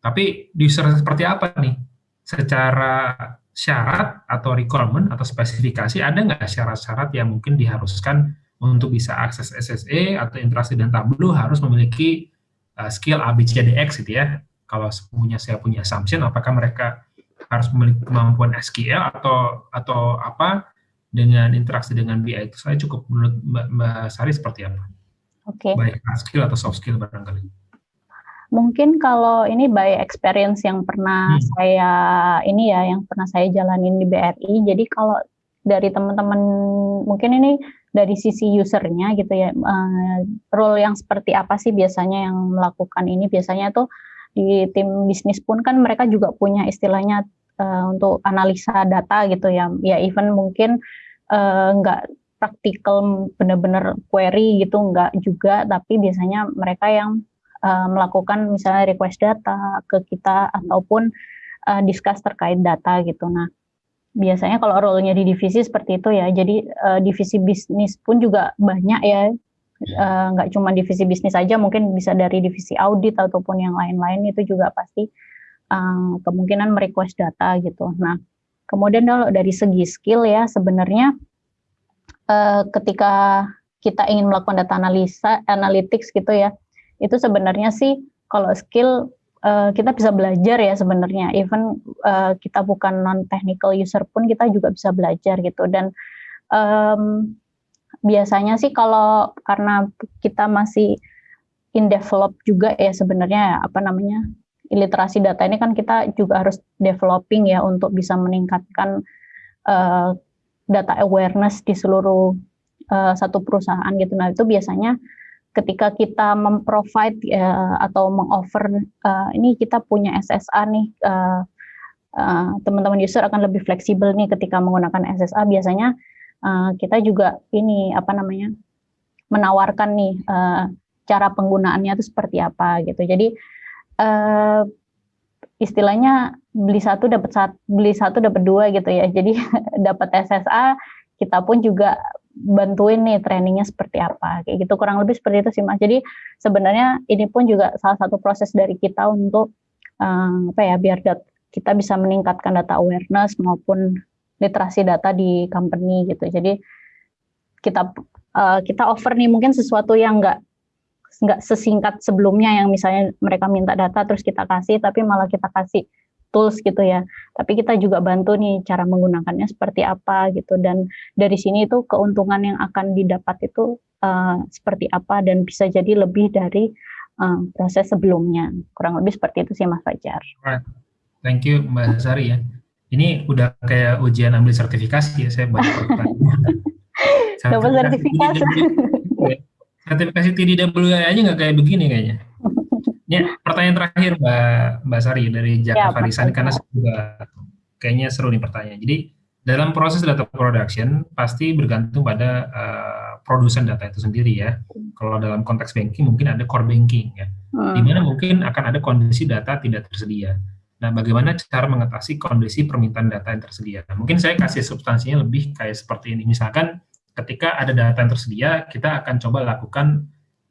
Tapi user seperti apa nih? Secara syarat atau requirement atau spesifikasi ada nggak syarat-syarat yang mungkin diharuskan untuk bisa akses SSE atau interaksi dan Tableau harus memiliki uh, skill ABCDX gitu ya. Kalau punya saya punya assumption apakah mereka harus memiliki kemampuan SQL atau atau apa dengan interaksi dengan BI itu saya cukup menurut Mbak, Mbak Sari seperti apa? Oke. Okay. Baik hard skill atau soft skill barangkali. Mungkin kalau ini by experience yang pernah hmm. saya ini ya yang pernah saya jalanin di BRI. Jadi kalau dari teman-teman mungkin ini dari sisi usernya gitu ya uh, role yang seperti apa sih biasanya yang melakukan ini biasanya tuh di tim bisnis pun kan mereka juga punya istilahnya uh, untuk analisa data gitu ya. Ya even mungkin uh, nggak praktikal benar-benar query gitu nggak juga. Tapi biasanya mereka yang uh, melakukan misalnya request data ke kita ataupun uh, discuss terkait data gitu. Nah biasanya kalau role-nya di divisi seperti itu ya. Jadi uh, divisi bisnis pun juga banyak ya nggak uh, cuma divisi bisnis saja mungkin bisa dari divisi audit ataupun yang lain-lain itu juga pasti uh, kemungkinan merequest data gitu nah Kemudian kalau dari segi skill ya sebenarnya uh, ketika kita ingin melakukan data analisa, analytics gitu ya, itu sebenarnya sih kalau skill uh, kita bisa belajar ya sebenarnya. Even uh, kita bukan non technical user pun kita juga bisa belajar gitu. Dan um, biasanya sih kalau karena kita masih in develop juga ya sebenarnya apa namanya literasi data ini kan kita juga harus developing ya untuk bisa meningkatkan uh, data awareness di seluruh uh, satu perusahaan gitu. Nah itu biasanya ketika kita memprovide uh, atau mengoffer uh, ini kita punya SSA nih teman-teman uh, uh, user akan lebih fleksibel nih ketika menggunakan SSA biasanya uh, kita juga ini apa namanya menawarkan nih uh, cara penggunaannya itu seperti apa gitu. Jadi uh, istilahnya beli satu dapat satu beli satu dapat dua gitu ya. Jadi dapat SSA kita pun juga bantuin nih trainingnya seperti apa. Kayak gitu kurang lebih seperti itu sih mas. Jadi sebenarnya ini pun juga salah satu proses dari kita untuk um, apa ya biar kita bisa meningkatkan data awareness maupun literasi data di company gitu. Jadi kita uh, kita offer nih mungkin sesuatu yang enggak nggak sesingkat sebelumnya yang misalnya mereka minta data terus kita kasih tapi malah kita kasih tools gitu ya. Tapi kita juga bantu nih cara menggunakannya seperti apa gitu. Dan dari sini itu keuntungan yang akan didapat itu uh, seperti apa dan bisa jadi lebih dari uh, proses sebelumnya. Kurang lebih seperti itu sih Mas Fajar. Thank you Mbak Sari ya. Ini udah kayak ujian ambil sertifikasi ya, saya banyak pertanyaan. Dapat sertifikasi. Sertifikasi TDWI aja nggak kayak begini kayaknya. Ya, pertanyaan terakhir Mbak Mbak Sari dari Jaka ya, Farisan karena juga kayaknya seru nih pertanyaan. Jadi dalam proses data production pasti bergantung pada uh, produsen data itu sendiri ya. Kalau dalam konteks banking mungkin ada core banking ya, hmm. di mana mungkin akan ada kondisi data tidak tersedia. Nah, bagaimana cara mengatasi kondisi permintaan data yang tersedia? Nah, mungkin saya kasih substansinya lebih kayak seperti ini. Misalkan ketika ada data yang tersedia, kita akan coba lakukan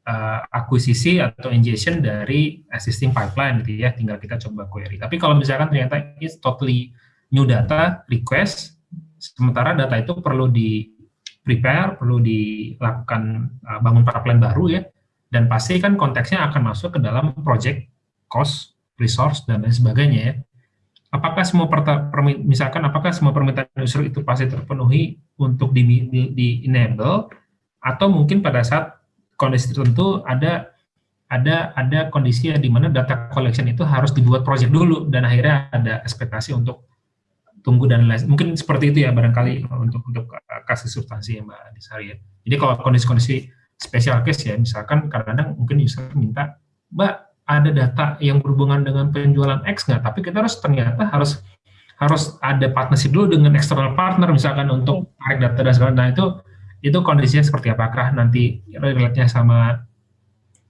uh, akuisisi atau ingestion dari existing pipeline gitu ya, tinggal kita coba query. Tapi kalau misalkan ternyata it's totally new data request, sementara data itu perlu di prepare, perlu dilakukan uh, bangun pipeline baru ya, dan pasti kan konteksnya akan masuk ke dalam project cost, resource, dan lain sebagainya ya. Apakah semua misalkan apakah semua permintaan user itu pasti terpenuhi untuk di, di, di enable atau mungkin pada saat kondisi tertentu ada ada ada kondisi di mana data collection itu harus dibuat project dulu dan akhirnya ada ekspektasi untuk tunggu dan lain mungkin seperti itu ya barangkali untuk untuk kasih substansi ya Mbak Disari ya. Jadi kalau kondisi-kondisi special case ya misalkan kadang-kadang mungkin user minta Mbak ada data yang berhubungan dengan penjualan X nggak tapi kita harus ternyata harus harus ada partnership dulu dengan external partner misalkan untuk tarik data dan segala nah itu itu kondisinya seperti apakah nanti relate-nya sama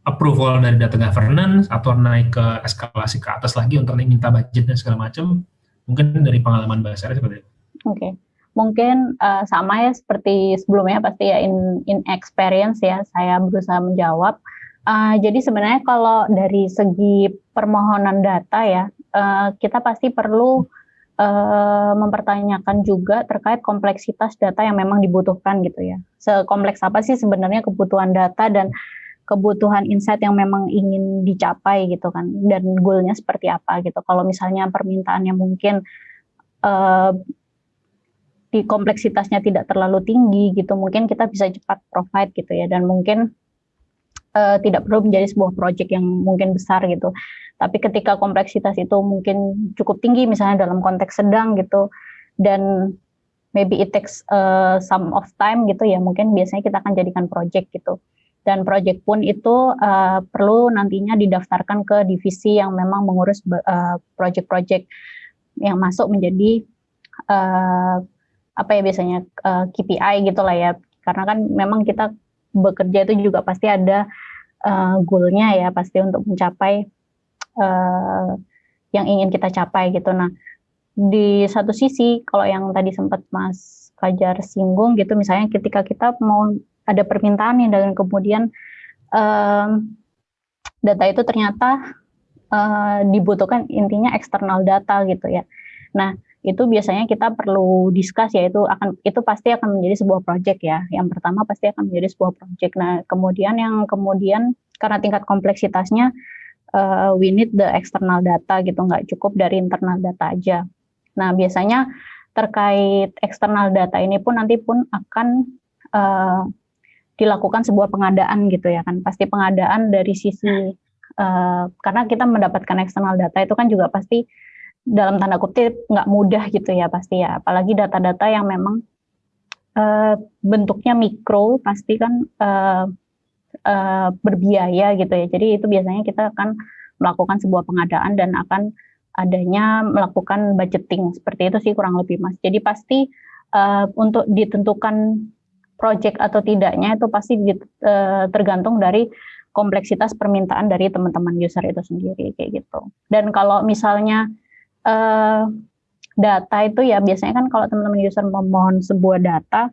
approval dari data governance atau naik ke eskalasi ke atas lagi untuk minta budget dan segala macam Mungkin dari pengalaman Sarah seperti itu. Oke. Okay. Mungkin uh, sama ya seperti sebelumnya pasti ya in in experience ya saya berusaha menjawab. Jadi sebenarnya kalau dari segi permohonan data ya uh, kita pasti perlu uh, mempertanyakan juga terkait kompleksitas data yang memang dibutuhkan gitu ya. Sekompleks apa sih sebenarnya kebutuhan data dan kebutuhan insight yang memang ingin dicapai gitu kan? Dan goalnya seperti apa gitu? Kalau misalnya permintaannya mungkin uh, di kompleksitasnya tidak terlalu tinggi gitu mungkin kita bisa cepat provide gitu ya. Dan mungkin uh, tidak perlu menjadi sebuah project yang mungkin besar gitu. Tapi ketika kompleksitas itu mungkin cukup tinggi misalnya dalam konteks sedang gitu dan maybe it takes uh, some of time gitu ya mungkin biasanya kita akan jadikan project gitu. Dan proyek pun itu uh, perlu nantinya didaftarkan ke divisi yang memang mengurus uh, proyek-proyek yang masuk menjadi uh, apa ya biasanya uh, KPI gitulah ya. Karena kan memang kita bekerja itu juga pasti ada uh, goalnya ya pasti untuk mencapai uh, yang ingin kita capai gitu nah di satu sisi kalau yang tadi sempat Mas Fajar singgung gitu misalnya ketika kita mau ada permintaan nih dan kemudian um, data itu ternyata uh, dibutuhkan intinya eksternal data gitu ya. Nah itu biasanya kita perlu diskus ya itu akan itu pasti akan menjadi sebuah project ya. Yang pertama pasti akan menjadi sebuah project. Nah kemudian yang kemudian karena tingkat kompleksitasnya uh, we need the external data gitu nggak cukup dari internal data aja. Nah biasanya terkait eksternal data ini pun nanti pun akan uh, dilakukan sebuah pengadaan gitu ya kan pasti pengadaan dari sisi uh, karena kita mendapatkan eksternal data itu kan juga pasti dalam tanda kutip nggak mudah gitu ya pasti ya. Apalagi data-data yang memang uh, bentuknya mikro pasti kan uh, uh, berbiaya gitu ya. Jadi itu biasanya kita akan melakukan sebuah pengadaan dan akan adanya melakukan budgeting. Seperti itu sih kurang lebih mas. Jadi pasti uh, untuk ditentukan project atau tidaknya itu pasti uh, tergantung dari kompleksitas permintaan dari teman-teman user itu sendiri kayak gitu. Dan kalau misalnya uh, data itu ya biasanya kan kalau teman-teman user memohon sebuah data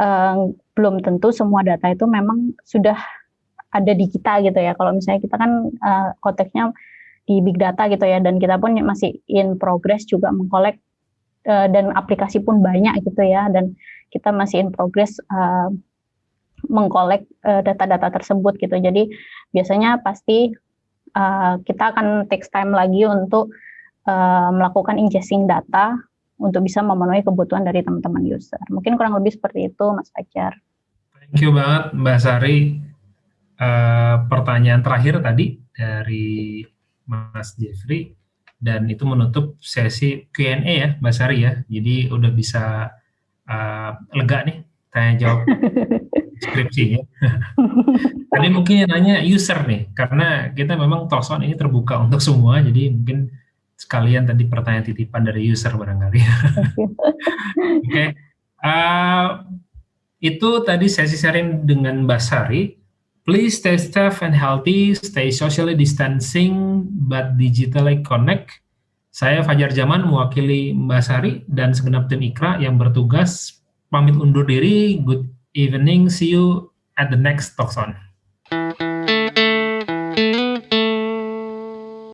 uh, belum tentu semua data itu memang sudah ada di kita gitu ya. Kalau misalnya kita kan uh, konteksnya di big data gitu ya dan kita pun masih in progress juga mengkolek uh, dan aplikasi pun banyak gitu ya dan kita masih in progress uh, mengkolek uh, data-data tersebut gitu. Jadi biasanya pasti uh, kita akan take time lagi untuk uh, melakukan ingesting data untuk bisa memenuhi kebutuhan dari teman-teman user. Mungkin kurang lebih seperti itu, Mas Fajar. Thank you banget, Mbak Sari. Uh, pertanyaan terakhir tadi dari Mas Jeffrey, dan itu menutup sesi Q&A ya Mbak Sari ya. Jadi udah bisa uh, lega nih tanya jawab skripsinya. Tadi mungkin yang nanya user nih, karena kita memang Toson ini terbuka untuk semua, jadi mungkin sekalian tadi pertanyaan titipan dari user barangkali. Oke, okay. uh, itu tadi sesi sharing dengan Mbak Sari. Please stay safe and healthy, stay socially distancing, but digitally connect. Saya Fajar Zaman mewakili Mbak Sari dan segenap tim Ikra yang bertugas pamit undur diri. Good evening, see you at the next Talk On.